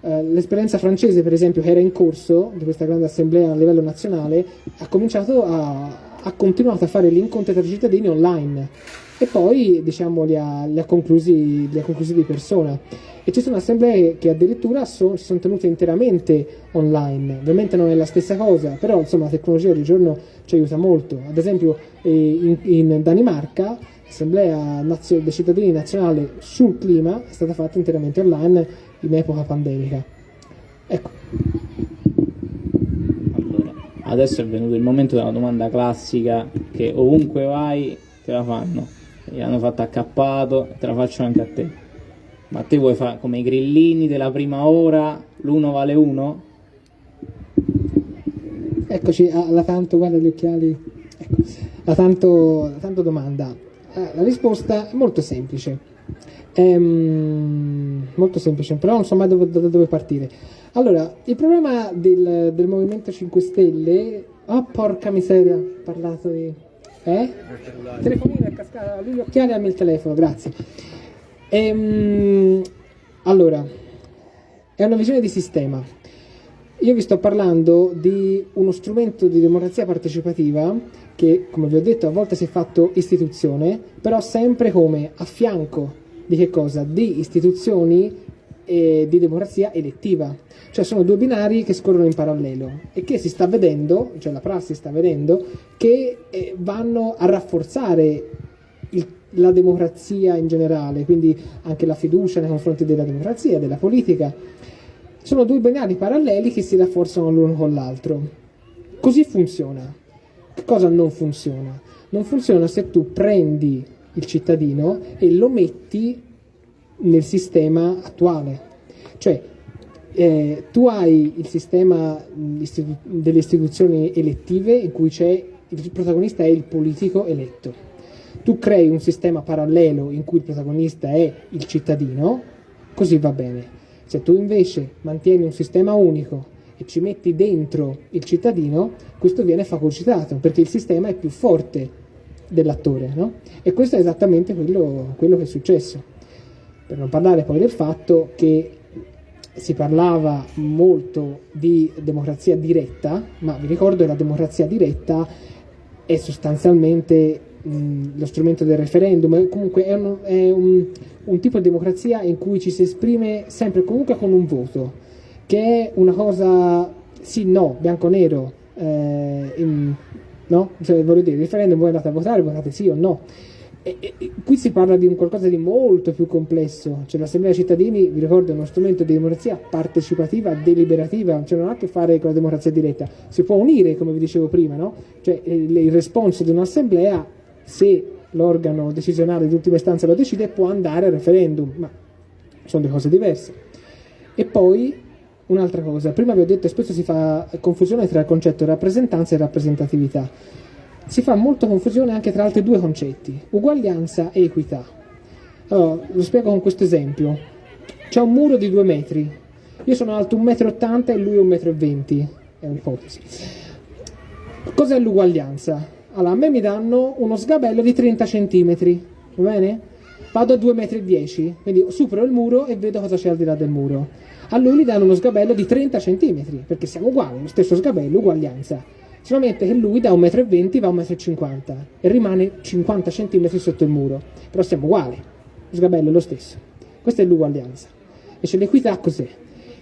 Eh, l'esperienza francese per esempio che era in corso di questa grande assemblea a livello nazionale ha cominciato a, ha continuato a fare gli incontri tra i cittadini online e poi diciamo, li, ha, li, ha conclusi, li, ha, conclusi, di persona. E ci sono assemblee che addirittura so, si sono tenute interamente online. Ovviamente non è la stessa cosa, però insomma, la tecnologia oggigiorno ci aiuta molto. Ad esempio eh, in, in Danimarca l'assemblea nazio- dei cittadini nazionale sul clima è stata fatta interamente online in epoca pandemica. Ecco. Adesso è venuto il momento della domanda classica che ovunque vai te la fanno. Gli hanno fatto accappato, te la faccio anche a te. Ma te vuoi fare come i grillini della prima ora, l'uno vale uno? Eccoci, alla tanto, guarda gli occhiali, ecco, la tanto, la tanto domanda. Eh, la risposta è molto semplice, ehm, molto semplice, però non so mai dove, da dove partire. Allora, il problema del, del Movimento 5 Stelle, oh porca miseria, ho parlato di... Eh? Il telefonino è cascato, lui gli occhiali a me il telefono, grazie. Ehm, allora, è una visione di sistema. Io vi sto parlando di uno strumento di democrazia partecipativa che, come vi ho detto, a volte si è fatto istituzione, però sempre come a fianco di che cosa? Di istituzioni eh, di democrazia elettiva. Cioè sono due binari che scorrono in parallelo e che si sta vedendo, cioè la prassi sta vedendo, che eh, vanno a rafforzare il, la democrazia in generale, quindi anche la fiducia nei confronti della democrazia, della politica. Sono due binari paralleli che si rafforzano l'uno con l'altro. Così funziona. Che cosa non funziona? Non funziona se tu prendi il cittadino e lo metti nel sistema attuale. Cioè, eh, tu hai il sistema istitu- delle istituzioni elettive in cui c'è il protagonista è il politico eletto. Tu crei un sistema parallelo in cui il protagonista è il cittadino, così va bene. Se tu invece mantieni un sistema unico e ci metti dentro il cittadino, questo viene fagocitato perché il sistema è più forte dell'attore, no? E questo è esattamente quello, quello che è successo. Per non parlare poi del fatto che si parlava molto di democrazia diretta, ma vi ricordo che la democrazia diretta è sostanzialmente mh, lo strumento del referendum, comunque è, un, è un, un, tipo di democrazia in cui ci si esprime sempre comunque con un voto, che è una cosa sì, no, bianco-nero, eh, no? Cioè, voglio dire, il referendum voi andate a votare, votate sì o no. E, e, qui si parla di qualcosa di molto più complesso, cioè l'assemblea dei cittadini, vi ricordo, è uno strumento di democrazia partecipativa, deliberativa, cioè non ha a che fare con la democrazia diretta, si può unire, come vi dicevo prima, no? Cioè il, il responso di un'assemblea, se l'organo decisionale di ultima istanza lo decide, può andare al referendum, ma sono due cose diverse. E poi un'altra cosa, prima vi ho detto che spesso si fa confusione tra il concetto di rappresentanza e rappresentatività si fa molta confusione anche tra altri due concetti, uguaglianza e equità. Allora, lo spiego con questo esempio. C'è un muro di due metri, io sono alto 1,80 m e lui 1,20 m, è un'ipotesi. Cos'è l'uguaglianza? Allora, a me mi danno uno sgabello di 30 cm, va bene? Vado a 2,10 m, quindi supero il muro e vedo cosa c'è al di là del muro. A lui gli danno uno sgabello di 30 cm, perché siamo uguali, lo stesso sgabello, uguaglianza solamente che lui da 1,20 m va a 1,50 m e rimane 50 cm sotto il muro, però siamo uguali, lo sgabello è lo stesso. Questa è l'uguaglianza. Invece l'equità cos'è?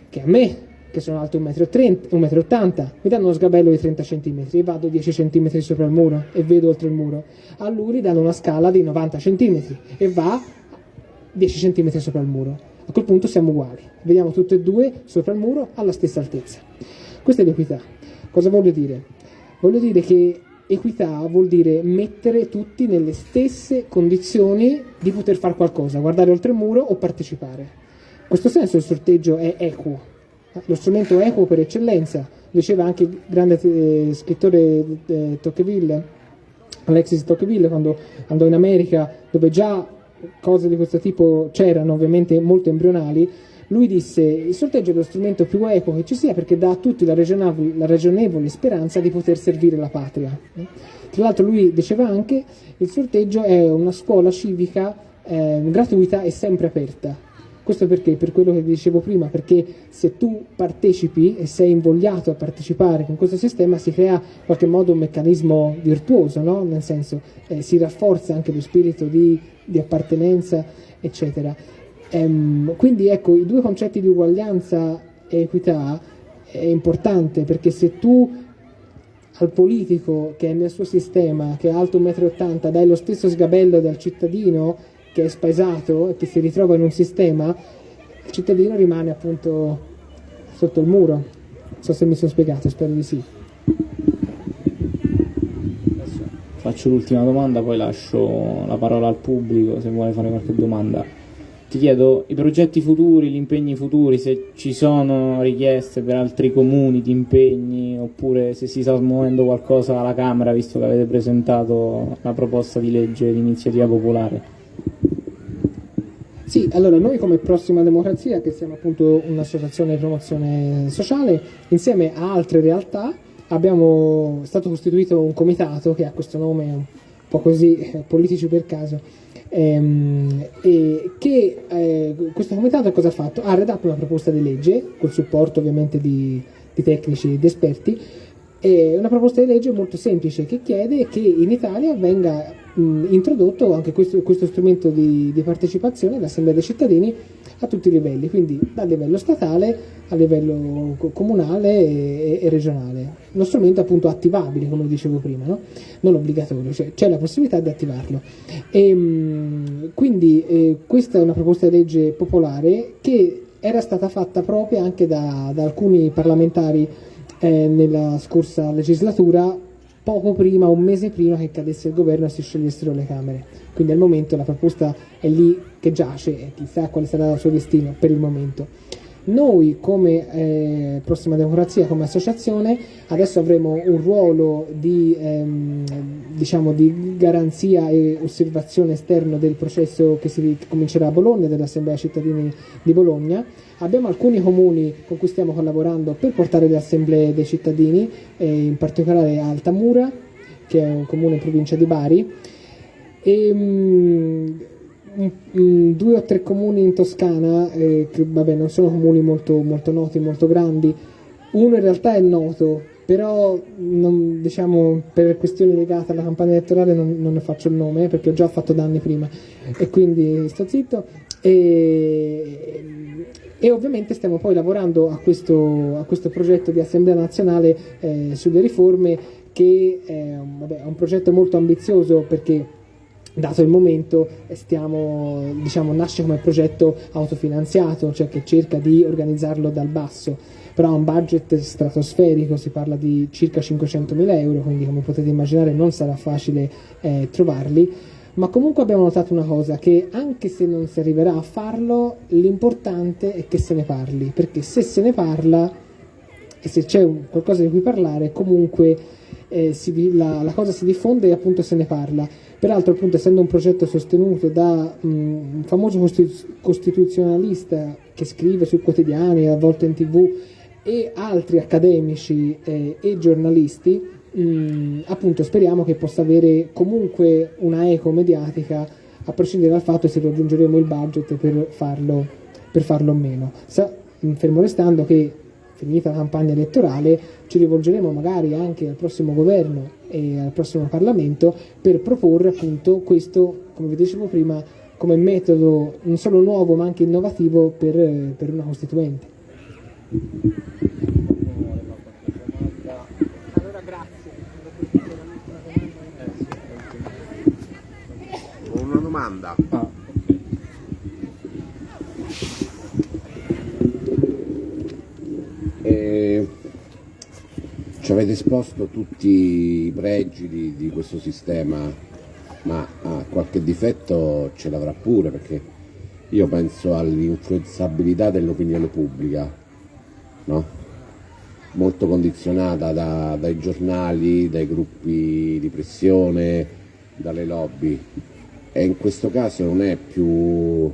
Che a me, che sono alto 1,80 m, mi danno uno sgabello di 30 cm e vado 10 cm sopra il muro e vedo oltre il muro. A lui gli danno una scala di 90 cm e va 10 cm sopra il muro. A quel punto siamo uguali, vediamo tutte e due sopra il muro alla stessa altezza. Questa è l'equità. Cosa voglio dire? Voglio dire che equità vuol dire mettere tutti nelle stesse condizioni di poter fare qualcosa, guardare oltre il muro o partecipare. In questo senso il sorteggio è equo, lo strumento equo per eccellenza, diceva anche il grande eh, scrittore eh, Tocqueville, Alexis Tocqueville, quando andò in America, dove già cose di questo tipo c'erano, ovviamente molto embrionali, lui disse il sorteggio è lo strumento più equo che ci sia perché dà a tutti la ragionevole, la ragionevole speranza di poter servire la patria. Tra l'altro lui diceva anche il sorteggio è una scuola civica eh, gratuita e sempre aperta. Questo perché? Per quello che dicevo prima, perché se tu partecipi e sei invogliato a partecipare con questo sistema si crea in qualche modo un meccanismo virtuoso, no? nel senso eh, si rafforza anche lo spirito di, di appartenenza, eccetera. Ehm, quindi ecco, i due concetti di uguaglianza e equità è importante perché se tu al politico che è nel suo sistema, che è alto 1,80 m, dai lo stesso sgabello del cittadino che è spaesato e che si ritrova in un sistema, il cittadino rimane appunto sotto il muro. Non so se mi sono spiegato, spero di sì. Faccio l'ultima domanda, poi lascio la parola al pubblico se vuole fare qualche domanda. Ti chiedo i progetti futuri, gli impegni futuri, se ci sono richieste per altri comuni di impegni oppure se si sta muovendo qualcosa alla Camera visto che avete presentato la proposta di legge di iniziativa popolare. Sì, allora noi come Prossima Democrazia, che siamo appunto un'associazione di promozione sociale, insieme a altre realtà abbiamo stato costituito un comitato che ha questo nome un po' così, eh, politici per caso, ehm, e che eh, questo comitato cosa ha fatto? Ha redatto una proposta di legge, col supporto ovviamente di, di tecnici ed esperti, è una proposta di legge molto semplice che chiede che in Italia venga mh, introdotto anche questo, questo strumento di, di partecipazione all'Assemblea dei cittadini a tutti i livelli, quindi dal livello statale a livello comunale e, e regionale. Lo strumento appunto attivabile, come dicevo prima, no? non obbligatorio, cioè c'è la possibilità di attivarlo. E, mh, quindi eh, questa è una proposta di legge popolare che era stata fatta proprio anche da, da alcuni parlamentari eh, nella scorsa legislatura, poco prima, un mese prima che cadesse il governo e si sciogliessero le Camere. Quindi al momento la proposta è lì che giace e chissà quale sarà il suo destino per il momento. Noi come eh, Prossima Democrazia, come associazione, adesso avremo un ruolo di, ehm, diciamo, di garanzia e osservazione esterno del processo che, si, comincerà a Bologna, dell'Assemblea cittadini di Bologna. Abbiamo alcuni comuni con cui stiamo collaborando per portare le assemblee dei cittadini, eh, in particolare Altamura, che è un comune in provincia di Bari. E, mh, due o tre comuni in Toscana, eh, che vabbè non sono comuni molto, molto, noti, molto grandi, uno in realtà è noto, però non, diciamo, per questioni legate alla campagna elettorale non, non, ne faccio il nome perché ho già fatto danni prima e quindi sto zitto. E, e ovviamente stiamo poi lavorando a questo, a questo progetto di Assemblea Nazionale eh, sulle riforme che è, vabbè, è un progetto molto ambizioso perché dato il momento stiamo, diciamo, nasce come progetto autofinanziato, cioè che cerca di organizzarlo dal basso, però ha un budget stratosferico, si parla di circa 500.000 euro, quindi come potete immaginare non sarà facile eh, trovarli, ma comunque abbiamo notato una cosa, che anche se non si arriverà a farlo, l'importante è che se ne parli, perché se se ne parla e se c'è qualcosa di cui parlare, comunque eh, si, la, la cosa si diffonde e appunto se ne parla Peraltro, appunto, essendo un progetto sostenuto da um, un famoso costituzionalista che scrive sui quotidiani, a volte in tv, e altri accademici eh, e giornalisti, mh, appunto speriamo che possa avere comunque una eco mediatica a prescindere dal fatto se raggiungeremo il budget per farlo, per farlo o meno. Sa, fermo restando che finita la campagna elettorale ci rivolgeremo magari anche al prossimo governo e al prossimo Parlamento per proporre appunto questo, come vi dicevo prima, come metodo non solo nuovo ma anche innovativo per, per una Costituente. Allora grazie. Una domanda. Ah. Eh, ci avete esposto tutti i pregi di, di questo sistema, ma ah, qualche difetto ce l'avrà pure perché io penso all'influenzabilità dell'opinione pubblica, no? molto condizionata da, dai giornali, dai gruppi di pressione, dalle lobby e in questo caso non è più,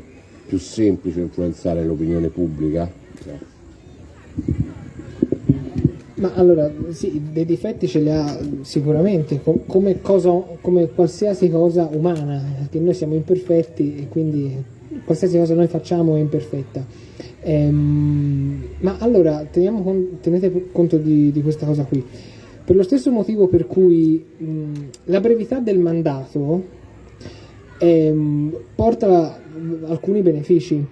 più semplice influenzare l'opinione pubblica? Grazie. Ma allora, sì, dei difetti ce li ha sicuramente, come, cosa, come qualsiasi cosa umana, perché noi siamo imperfetti e quindi qualsiasi cosa noi facciamo è imperfetta. Ehm, ma allora, con, tenete conto di, di, questa cosa qui. Per lo stesso motivo per cui mh, la brevità del mandato ehm, porta alcuni benefici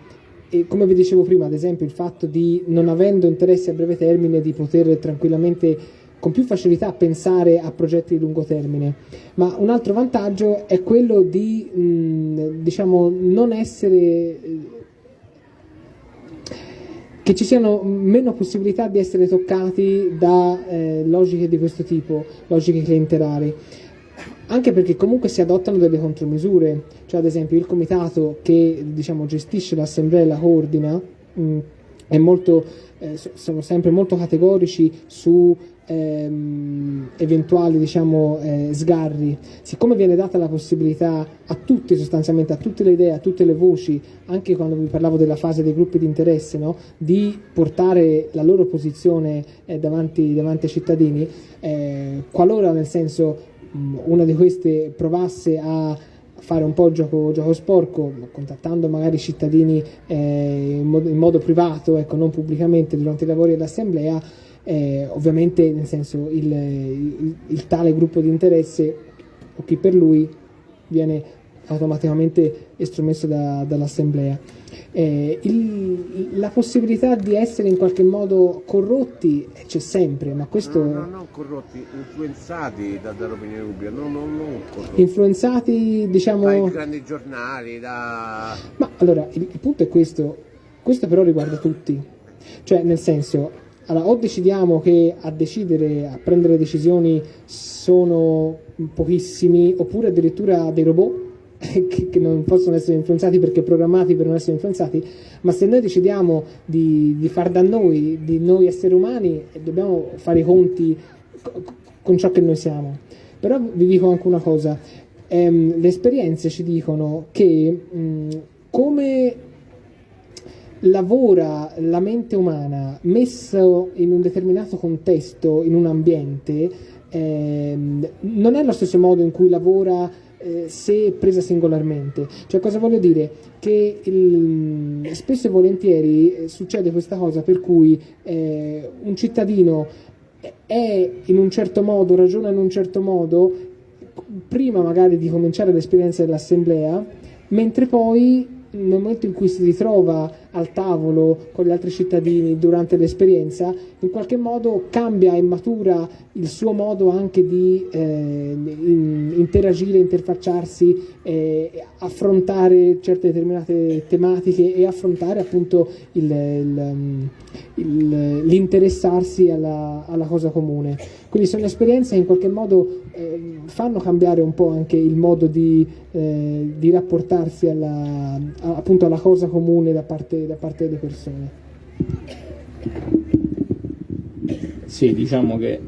e come vi dicevo prima, ad esempio, il fatto di non avendo interessi a breve termine di poter tranquillamente con più facilità pensare a progetti di lungo termine, ma un altro vantaggio è quello di mh, diciamo non essere che ci siano meno possibilità di essere toccati da eh, logiche di questo tipo, logiche clientelari anche perché comunque si adottano delle contromisure, cioè ad esempio il comitato che diciamo, gestisce l'assemblea e la coordina mh, molto, eh, sono sempre molto categorici su ehm, eventuali diciamo, eh, sgarri, siccome viene data la possibilità a tutti sostanzialmente, a tutte le idee, a tutte le voci, anche quando vi parlavo della fase dei gruppi di interesse, no? di portare la loro posizione eh, davanti, davanti, ai cittadini, eh, qualora nel senso una di queste provasse a fare un po' gioco, gioco sporco, contattando magari i cittadini eh, in, modo, in, modo, privato, ecco, non pubblicamente durante i lavori dell'assemblea, eh, ovviamente nel senso il, il, il, tale gruppo di interesse o chi per lui viene automaticamente estromesso da, dall'assemblea. Eh, il, la possibilità di essere in qualche modo corrotti c'è sempre, ma questo... No, no, non corrotti, influenzati da, dall'opinione pubblica, no, no, non corrotti. Influenzati, diciamo... Dai grandi giornali, da... Ma allora, il, il punto è questo, questo però riguarda tutti, cioè nel senso... Allora, o decidiamo che a decidere, a prendere decisioni sono pochissimi, oppure addirittura dei robot, che, che, non possono essere influenzati perché programmati per non essere influenzati, ma se noi decidiamo di, di far da noi, di noi esseri umani, dobbiamo fare i conti con ciò che noi siamo. Però vi dico anche una cosa, ehm, le esperienze ci dicono che mh, come lavora la mente umana messo in un determinato contesto, in un ambiente, ehm, non è lo stesso modo in cui lavora eh, se presa singolarmente. Cioè cosa voglio dire? Che il, spesso e volentieri eh, succede questa cosa per cui eh, un cittadino è in un certo modo, ragiona in un certo modo, prima magari di cominciare l'esperienza dell'assemblea, mentre poi nel momento in cui si ritrova al tavolo con gli altri cittadini durante l'esperienza, in qualche modo cambia e matura il suo modo anche di eh, interagire, interfacciarsi, eh, affrontare certe determinate tematiche e affrontare appunto il, l'interessarsi alla, alla, cosa comune. Quindi sono esperienze che in qualche modo eh, fanno cambiare un po' anche il modo di, eh, di rapportarsi alla, appunto alla cosa comune da parte da parte delle persone. Sì, diciamo che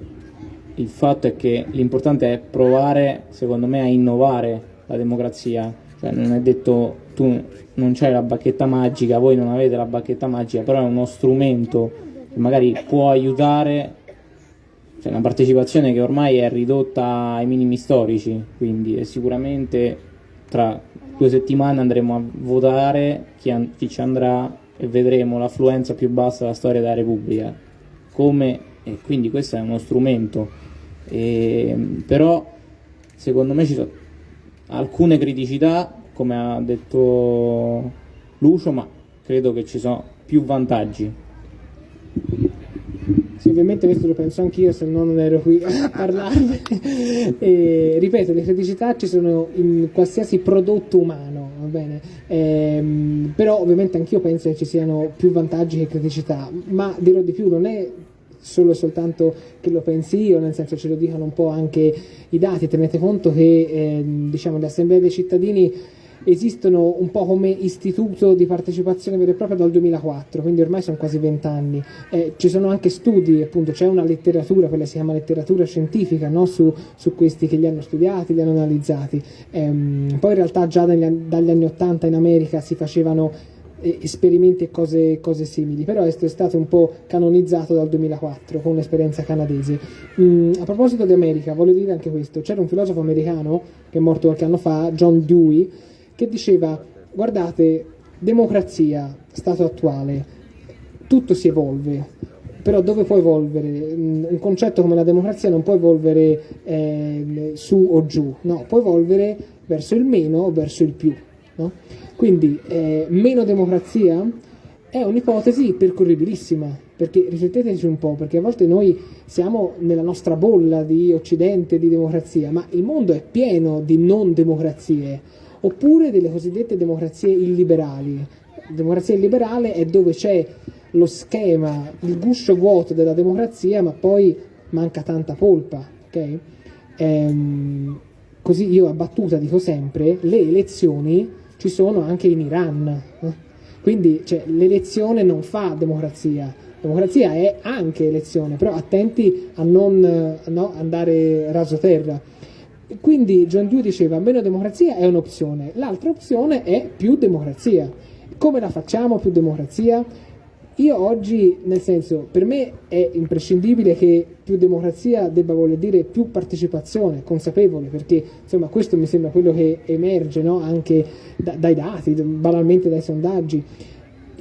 il fatto è che l'importante è provare, secondo me, a innovare la democrazia. Cioè, non è detto tu non c'hai la bacchetta magica, voi non avete la bacchetta magica, però è uno strumento che magari può aiutare cioè una partecipazione che ormai è ridotta ai minimi storici, quindi sicuramente tra due settimane andremo a votare chi, chi ci andrà e vedremo l'affluenza più bassa della storia della Repubblica. Come, e quindi questo è uno strumento. E, però secondo me ci sono alcune criticità, come ha detto Lucio, ma credo che ci sono più vantaggi. Sì, ovviamente questo lo penso anch'io, se no non ero qui a parlarne. e, ripeto, le criticità ci sono in qualsiasi prodotto umano, va bene? Ehm, però ovviamente anch'io penso che ci siano più vantaggi che criticità, ma dirò di più, non è solo e soltanto che lo pensi io, nel senso ce lo dicono un po' anche i dati, tenete conto che eh, diciamo, le assemblee dei cittadini esistono un po' come istituto di partecipazione vera e propria dal 2004, quindi ormai sono quasi vent'anni. Eh, ci sono anche studi, appunto, c'è una letteratura, quella si chiama letteratura scientifica, no? su, su, questi che li hanno studiati, li hanno analizzati. Ehm, poi in realtà già dagli, dagli anni 80 in America si facevano eh, esperimenti e cose, cose, simili, però è stato un po' canonizzato dal 2004 con un'esperienza canadese. Mm, a proposito di America, voglio dire anche questo, c'era un filosofo americano che è morto qualche anno fa, John Dewey, che diceva guardate, democrazia, stato attuale, tutto si evolve, però dove può evolvere? Mm, un concetto come la democrazia non può evolvere eh, su o giù, no, può evolvere verso il meno o verso il più. No? Quindi eh, meno democrazia è un'ipotesi percorribilissima, perché rifletteteci un po', perché a volte noi siamo nella nostra bolla di occidente, di democrazia, ma il mondo è pieno di non democrazie oppure delle cosiddette democrazie illiberali. democrazia illiberale è dove c'è lo schema, il guscio vuoto della democrazia, ma poi manca tanta polpa. Okay? Ehm, così io a battuta dico sempre, le elezioni ci sono anche in Iran. Eh? Quindi cioè, l'elezione non fa democrazia, democrazia è anche elezione, però attenti a non no, andare rasoterra. Quindi John Dewey diceva meno democrazia è un'opzione, l'altra opzione è più democrazia. Come la facciamo più democrazia? Io oggi, nel senso, per me è imprescindibile che più democrazia debba voler dire più partecipazione consapevole, perché insomma questo mi sembra quello che emerge no? anche da, dai dati, banalmente dai sondaggi.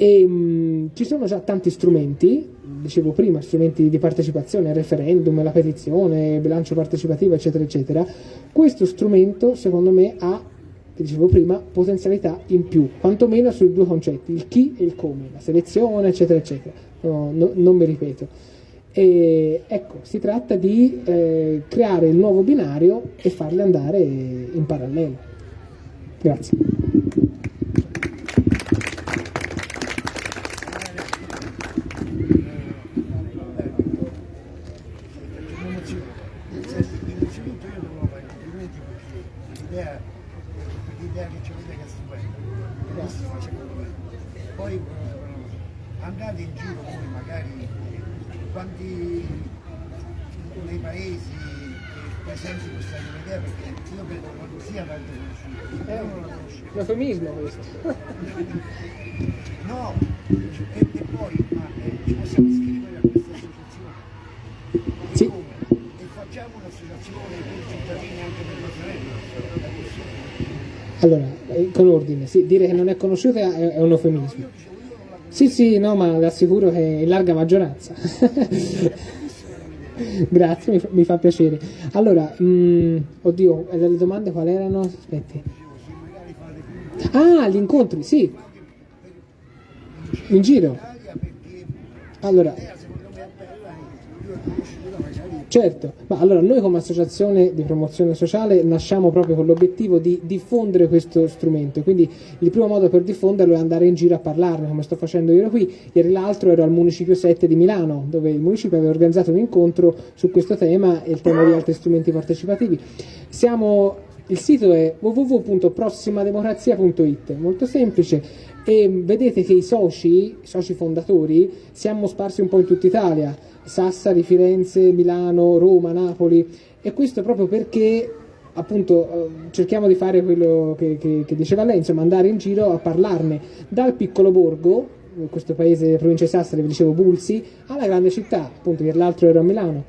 E, mh, ci sono già tanti strumenti, dicevo prima, strumenti di partecipazione, referendum, la petizione, bilancio partecipativo, eccetera, eccetera. Questo strumento, secondo me, ha, dicevo prima, potenzialità in più, quantomeno sui due concetti, il chi e il come, la selezione, eccetera, eccetera. No, no, non mi ripeto. E, ecco, si tratta di eh, creare il nuovo binario e farli andare in parallelo. Grazie. eufemismo questo. no, e, e poi ma, eh, ci possiamo iscrivere a questa associazione. Sì. E facciamo un'associazione per cittadini anche per la sorella. Allora, eh, con ordine, sì, dire che non è conosciuta è, è un eufemismo. Sì, sì, no, ma le assicuro che in larga maggioranza. Grazie, mi fa, mi fa, piacere. Allora, mh, mm, oddio, le domande quali erano? Aspetti. Ah, gli incontri, sì. In giro. Allora, certo, ma allora noi come associazione di promozione sociale nasciamo proprio con l'obiettivo di diffondere questo strumento, quindi il primo modo per diffonderlo è andare in giro a parlarne, come sto facendo io qui, ieri l'altro ero al Municipio 7 di Milano, dove il Municipio aveva organizzato un incontro su questo tema e il tema di altri strumenti partecipativi. Siamo il sito è www.prossimademocrazia.it, molto semplice. E vedete che i soci, i soci fondatori, siamo sparsi un po' in tutta Italia, Sassari, Firenze, Milano, Roma, Napoli. E questo proprio perché appunto eh, cerchiamo di fare quello che, che, che diceva lei, insomma andare in giro a parlarne. Dal piccolo borgo, questo paese, provincia di Sassari, vi dicevo Bulsi, alla grande città, appunto ieri l'altro ero a Milano.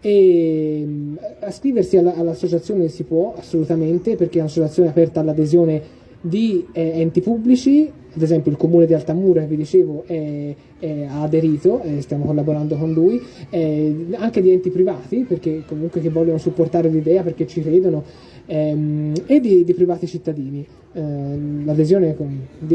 E mm, all'associazione si può assolutamente perché è un'associazione aperta all'adesione di eh, enti pubblici, ad esempio il comune di Altamura, che vi dicevo, è, è, ha aderito, eh, stiamo collaborando con lui, eh, anche di enti privati, perché comunque che vogliono supportare l'idea, perché ci credono, ehm, e di, di, privati cittadini. Eh, l'adesione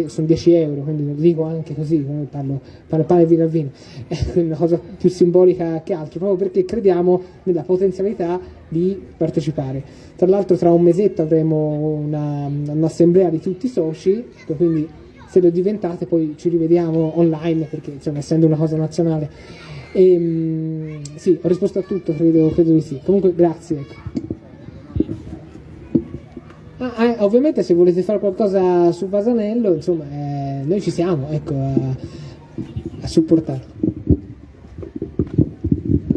sono 10 euro, quindi lo dico anche così, parlo, parlo pane e vino al vino, è una cosa più simbolica che altro, proprio perché crediamo nella potenzialità di partecipare. Tra l'altro tra un mesetto avremo una, un'assemblea di tutti i soci, ecco, quindi se lo diventate poi ci rivediamo online, perché insomma essendo una cosa nazionale. E, ehm, sì, ho risposto a tutto, credo, credo di sì. Comunque grazie. Ah, eh, ovviamente se volete fare qualcosa su Vasanello, insomma, eh, noi ci siamo, ecco, a, a supportarlo.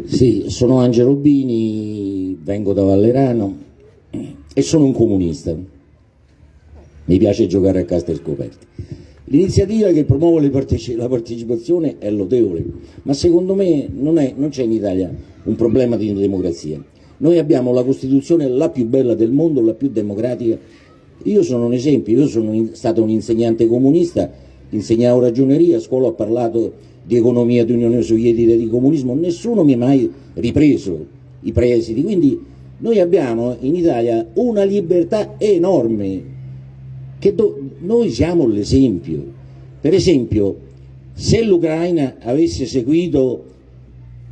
Sì, sono Angelo Rubini, vengo da Vallerano e sono un comunista. Mi piace giocare a carte scoperte. L'iniziativa che promuove parteci la partecipazione è lodevole, ma secondo me non c'è in Italia un problema di democrazia. Noi abbiamo la Costituzione la più bella del mondo, la più democratica. Io sono un esempio, io sono stato un insegnante comunista, insegnavo ragioneria, a scuola ho parlato di economia di Unione Sovietica di comunismo, nessuno mi ha mai ripreso i presidi, quindi noi abbiamo in Italia una libertà enorme, che noi siamo l'esempio. Per esempio, se l'Ucraina avesse seguito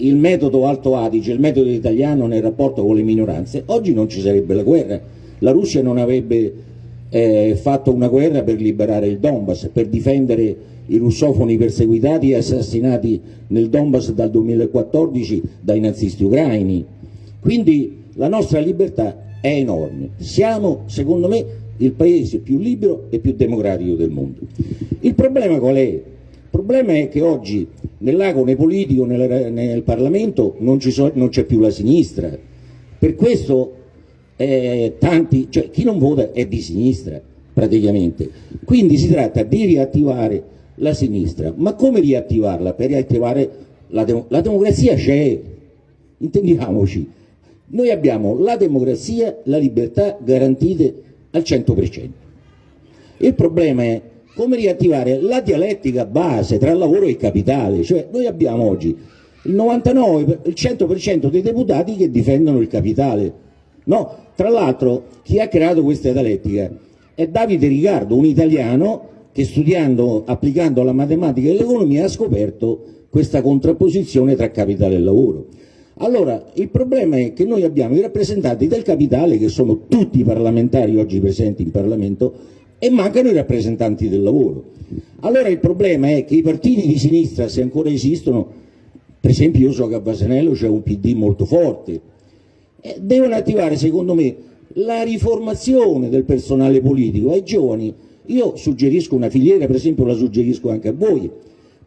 il metodo Alto Adige, il metodo italiano nel rapporto con le minoranze, oggi non ci sarebbe la guerra. La Russia non avrebbe eh, fatto una guerra per liberare il Donbass, per difendere i russofoni perseguitati e assassinati nel Donbass dal 2014 dai nazisti ucraini. Quindi la nostra libertà è enorme. Siamo, secondo me, il paese più libero e più democratico del mondo. Il problema qual è? Il problema è che oggi nell'agone politico, nel, nel Parlamento, non, so, c'è più la sinistra. Per questo eh, tanti, cioè, chi non vota è di sinistra praticamente. Quindi si tratta di riattivare la sinistra. Ma come riattivarla? Per riattivare la, de la democrazia c'è, intendiamoci. Noi abbiamo la democrazia, la libertà garantite al 100%. Il problema è come riattivare la dialettica base tra lavoro e capitale, cioè noi abbiamo oggi il 99, il 100% dei deputati che difendono il capitale. No, tra l'altro chi ha creato questa dialettica è Davide Ricardo, un italiano che studiando, applicando la matematica e l'economia ha scoperto questa contrapposizione tra capitale e lavoro. Allora, il problema è che noi abbiamo i rappresentanti del capitale, che sono tutti i parlamentari oggi presenti in Parlamento, e mancano i rappresentanti del lavoro. Allora il problema è che i partiti di sinistra, se ancora esistono, per esempio io so che a Basanello c'è un PD molto forte, eh, devono attivare secondo me la riformazione del personale politico ai giovani. Io suggerisco una filiera, per esempio la suggerisco anche a voi,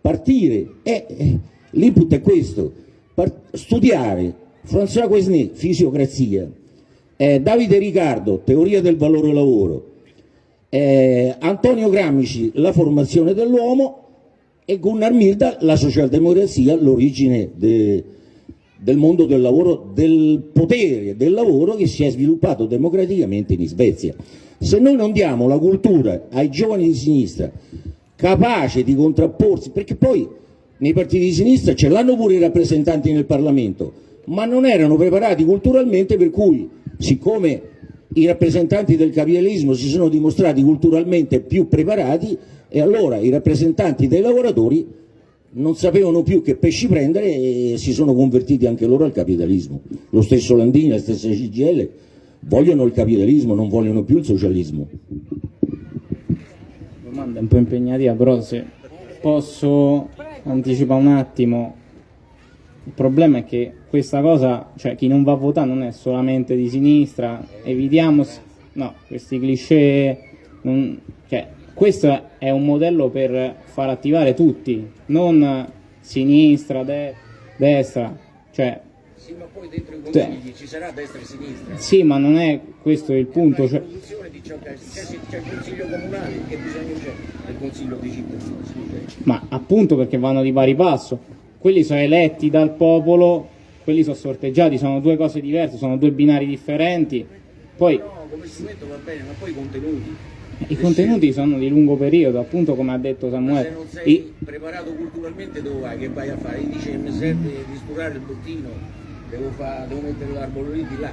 partire, eh, eh, l'input è questo, studiare François Quesnay, fisiocrazia, eh, Davide Riccardo, teoria del valore lavoro, eh, Antonio Grammici, la formazione dell'uomo e Gunnar Milda, la socialdemocrazia, l'origine de, del mondo del lavoro, del potere del lavoro che si è sviluppato democraticamente in Svezia. Se noi non diamo la cultura ai giovani di sinistra capace di contrapporsi, perché poi nei partiti di sinistra ce l'hanno pure i rappresentanti nel Parlamento, ma non erano preparati culturalmente per cui, siccome i rappresentanti del capitalismo si sono dimostrati culturalmente più preparati e allora i rappresentanti dei lavoratori non sapevano più che pesci prendere e si sono convertiti anche loro al capitalismo. Lo stesso Landini, la stessa CGL vogliono il capitalismo, non vogliono più il socialismo. Domanda un po' impegnativa, però se posso anticipare un attimo, il problema è che questa cosa, cioè chi non va a votare non è solamente di sinistra, evitiamo no, questi cliché, non, cioè, questo è un modello per far attivare tutti, non sinistra, de destra, cioè sì, ma poi dentro i cioè consigli ci sarà destra e sinistra. Sì, ma non è questo il punto. Cioè... C'è il consiglio comunale, che bisogno c'è del consiglio di cittadini? Ma appunto perché vanno di pari passo. Quelli sono eletti dal popolo, quelli sono sorteggiati, sono due cose diverse, sono due binari differenti. Poi... No, come strumento va bene, ma poi i contenuti. I contenuti sono di lungo periodo, appunto come ha detto Samuele. Ma se non sei I... preparato culturalmente dove vai? Che vai a fare? Gli dice mi serve di sturare il bottino devo, fa, devo mettere l'arbolo lì di là,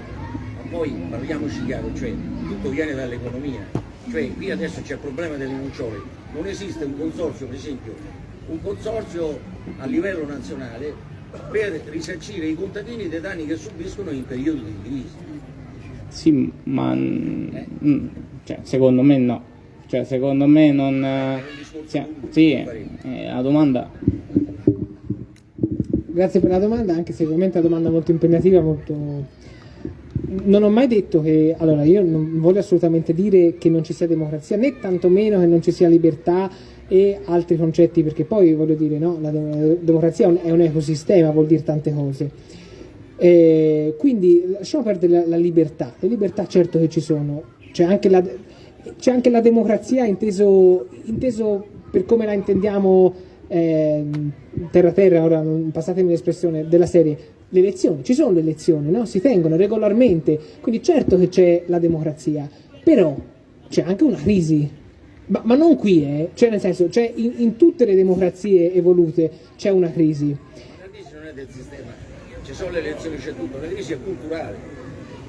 ma poi parliamoci chiaro, cioè tutto viene dall'economia, cioè qui adesso c'è il problema delle nocciole, non esiste un consorzio, per esempio, un consorzio a livello nazionale per risarcire i contadini dei danni che subiscono in periodo di crisi. Sì, ma eh? cioè, secondo me no. Cioè, secondo me non... Eh, sì, eh, la domanda Grazie per la domanda, anche se ovviamente è una domanda molto impegnativa, molto... Non ho mai detto che, allora io non voglio assolutamente dire che non ci sia democrazia, né tantomeno che non ci sia libertà e altri concetti, perché poi voglio dire, no, la democrazia è un ecosistema, vuol dire tante cose. Eh, quindi lasciamo perdere la, la, libertà, le libertà certo che ci sono, c'è anche la, c'è anche la democrazia inteso, inteso per come la intendiamo eh, terra terra, ora passatemi l'espressione, della serie, le elezioni, ci sono le elezioni, no? si tengono regolarmente, quindi certo che c'è la democrazia, però c'è anche una crisi, ma, ma non qui, eh? cioè nel senso, c'è in, in, tutte le democrazie evolute c'è una crisi. La crisi non è del sistema, ci sono le elezioni, c'è tutto, la crisi è culturale.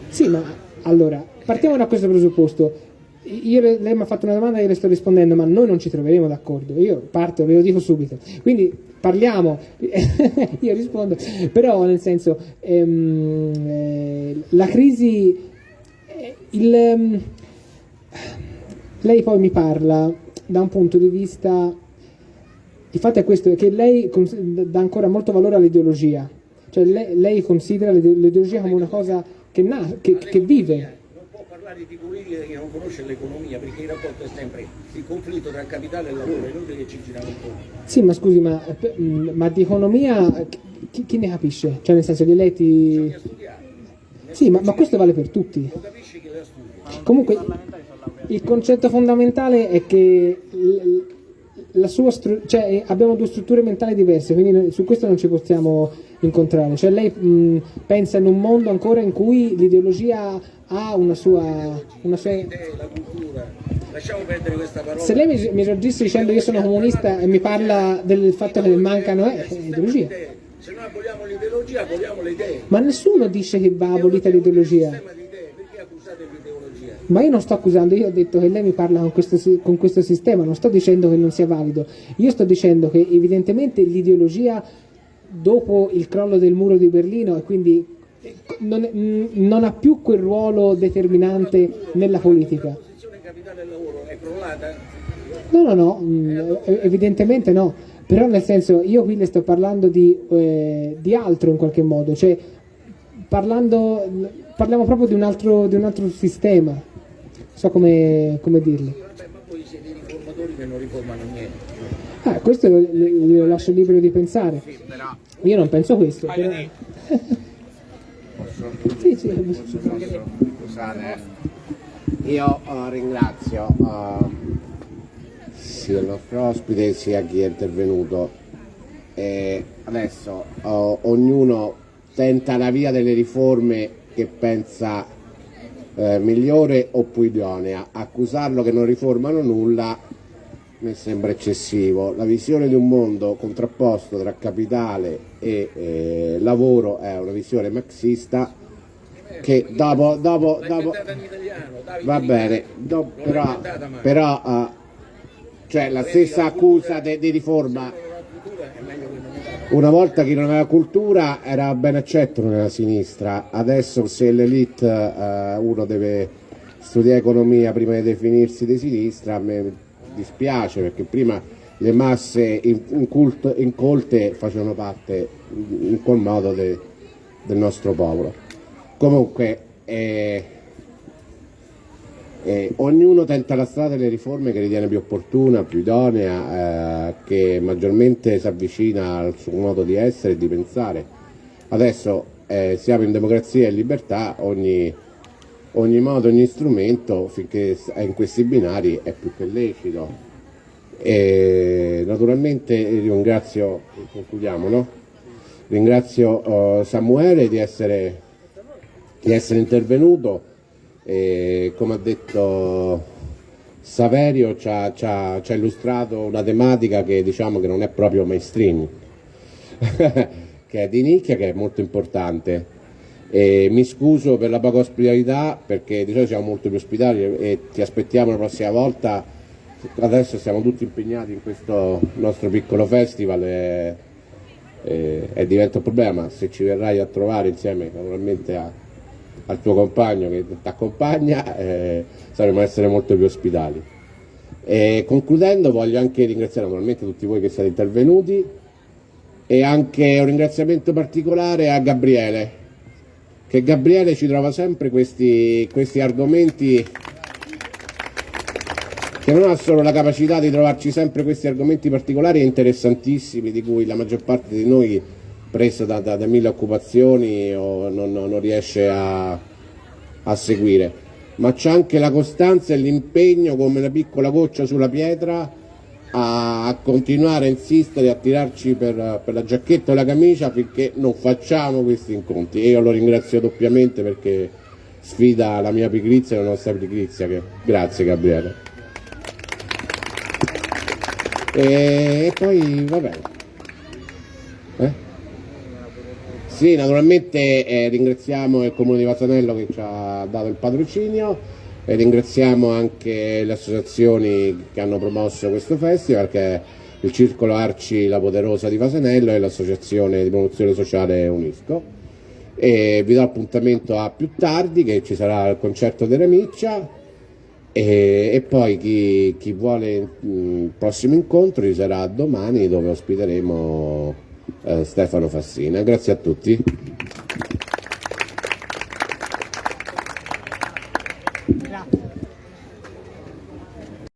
Sì, ma allora, partiamo da questo presupposto io, lei mi ha fatto una domanda e io le sto rispondendo, ma noi non ci troveremo d'accordo. Io parto, ve lo dico subito. Quindi parliamo, io rispondo, però nel senso, ehm, eh, la crisi, eh, il, ehm, lei poi mi parla da un punto di vista, il fatto è questo, che lei dà ancora molto valore all'ideologia, cioè lei, lei considera l'ideologia come una cosa che, na, che, che vive parlare di politica che non conosce l'economia, perché il rapporto è sempre il conflitto tra capitale e lavoro, è inutile che ci giriamo intorno. Sì, ma scusi, ma, eh, mm, ma di economia chi, chi, ne capisce? Cioè nel senso gli eletti... Bisogna studiare. Sì, ma, ma questo vale per tutti. Lo capisci che la studia. Comunque il concetto fondamentale è che cioè, eh, abbiamo due strutture mentali diverse, quindi su questo non ci possiamo incontrare. Cioè, lei mh, pensa in un mondo ancora in cui l'ideologia ha una sua, una sua... Lasciamo perdere questa parola. Se lei mi, mi registra dicendo io sono comunista e mi parla del fatto che mancano eh, è ideologia. Se noi aboliamo l'ideologia, aboliamo le idee. Ma nessuno dice che va abolita l'ideologia. Un sistema di idee, perché accusate l'ideologia? Ma io non sto accusando, io ho detto che lei mi parla con questo, con questo sistema, non sto dicendo che non sia valido, io sto dicendo che evidentemente l'ideologia dopo il crollo del muro di Berlino e quindi eh, non, mh, non ha più quel ruolo determinante nella politica. No, no, no, eh, evidentemente no, però nel senso io qui le sto parlando di, eh, di altro in qualche modo, cioè parlando, parliamo proprio di un altro, di un altro sistema, so come, come dirlo. Vabbè, ma voi siete i riformatori che non riformano niente. Ah, questo lo, lo- lo lascio libero di pensare. Io non penso questo. Però... sì, sì, Scusate, io eh, ringrazio eh, sia il nostro ospite sia chi è intervenuto. E adesso eh, ognuno tenta la via delle riforme che pensa eh, migliore o più idonea. Accusarlo che non riformano nulla mi sembra eccessivo. La visione di un mondo contrapposto tra capitale e eh, lavoro è una visione marxista che dopo, dopo, dopo va bene, do- però, però eh, cioè la stessa accusa di riforma La cultura è meglio che non ne una volta chi non aveva cultura era ben accetto nella sinistra, adesso se l'elite eh, uno deve studiare economia prima di definirsi di sinistra, a me dispiace perché prima le masse in- incult- incolte facevano parte in quel modo de- del nostro popolo. Comunque eh, eh, ognuno tenta la strada delle riforme che ritiene più opportuna, più idonea, eh, che maggiormente si avvicina al suo modo di essere e di pensare. Adesso eh, siamo in democrazia e libertà, ogni, ogni modo, ogni strumento, finché è in questi binari, è più che lecito. E naturalmente ringrazio, concludiamo, no? ringrazio eh, Samuele di essere, di essere intervenuto. E come ha detto Saverio ci ha, illustrato una tematica che diciamo che non è proprio mainstream, che è di nicchia, che è molto importante. E mi scuso per la poca ospitalità perché di solito siamo molto più ospitali e, e ti aspettiamo la prossima volta. Adesso siamo tutti impegnati in questo nostro piccolo festival e, e- e diventa un problema. Se ci verrai a trovare insieme naturalmente a, al tuo compagno che ti accompagna, eh, sapremo essere molto più ospitali. E concludendo voglio anche ringraziare naturalmente tutti voi che siete intervenuti e anche un ringraziamento particolare a Gabriele, che Gabriele ci trova sempre questi, questi argomenti che non ha solo la capacità di trovarci sempre questi argomenti particolari e interessantissimi di cui la maggior parte di noi presa da, da- da mille occupazioni o non, non- riesce a, a seguire, ma c'è anche la costanza e l'impegno come una piccola goccia sulla pietra a, continuare a insistere, a tirarci per, per la giacchetta o la camicia finché non facciamo questi incontri e io lo ringrazio doppiamente perché sfida la mia pigrizia e la nostra pigrizia. Che... Grazie Gabriele. E, poi va bene. Eh? Sì, naturalmente eh, ringraziamo il Comune di Vasanello che ci ha dato il patrocinio e ringraziamo anche le associazioni che hanno promosso questo festival che il Circolo Arci La Poderosa di Vasanello e l'Associazione di Promozione Sociale Unisco. E vi do appuntamento a più tardi che ci sarà il concerto della Miccia e, e poi chi, chi vuole mm, il prossimo incontro ci sarà domani dove ospiteremo eh, Stefano Fassina. Grazie a tutti.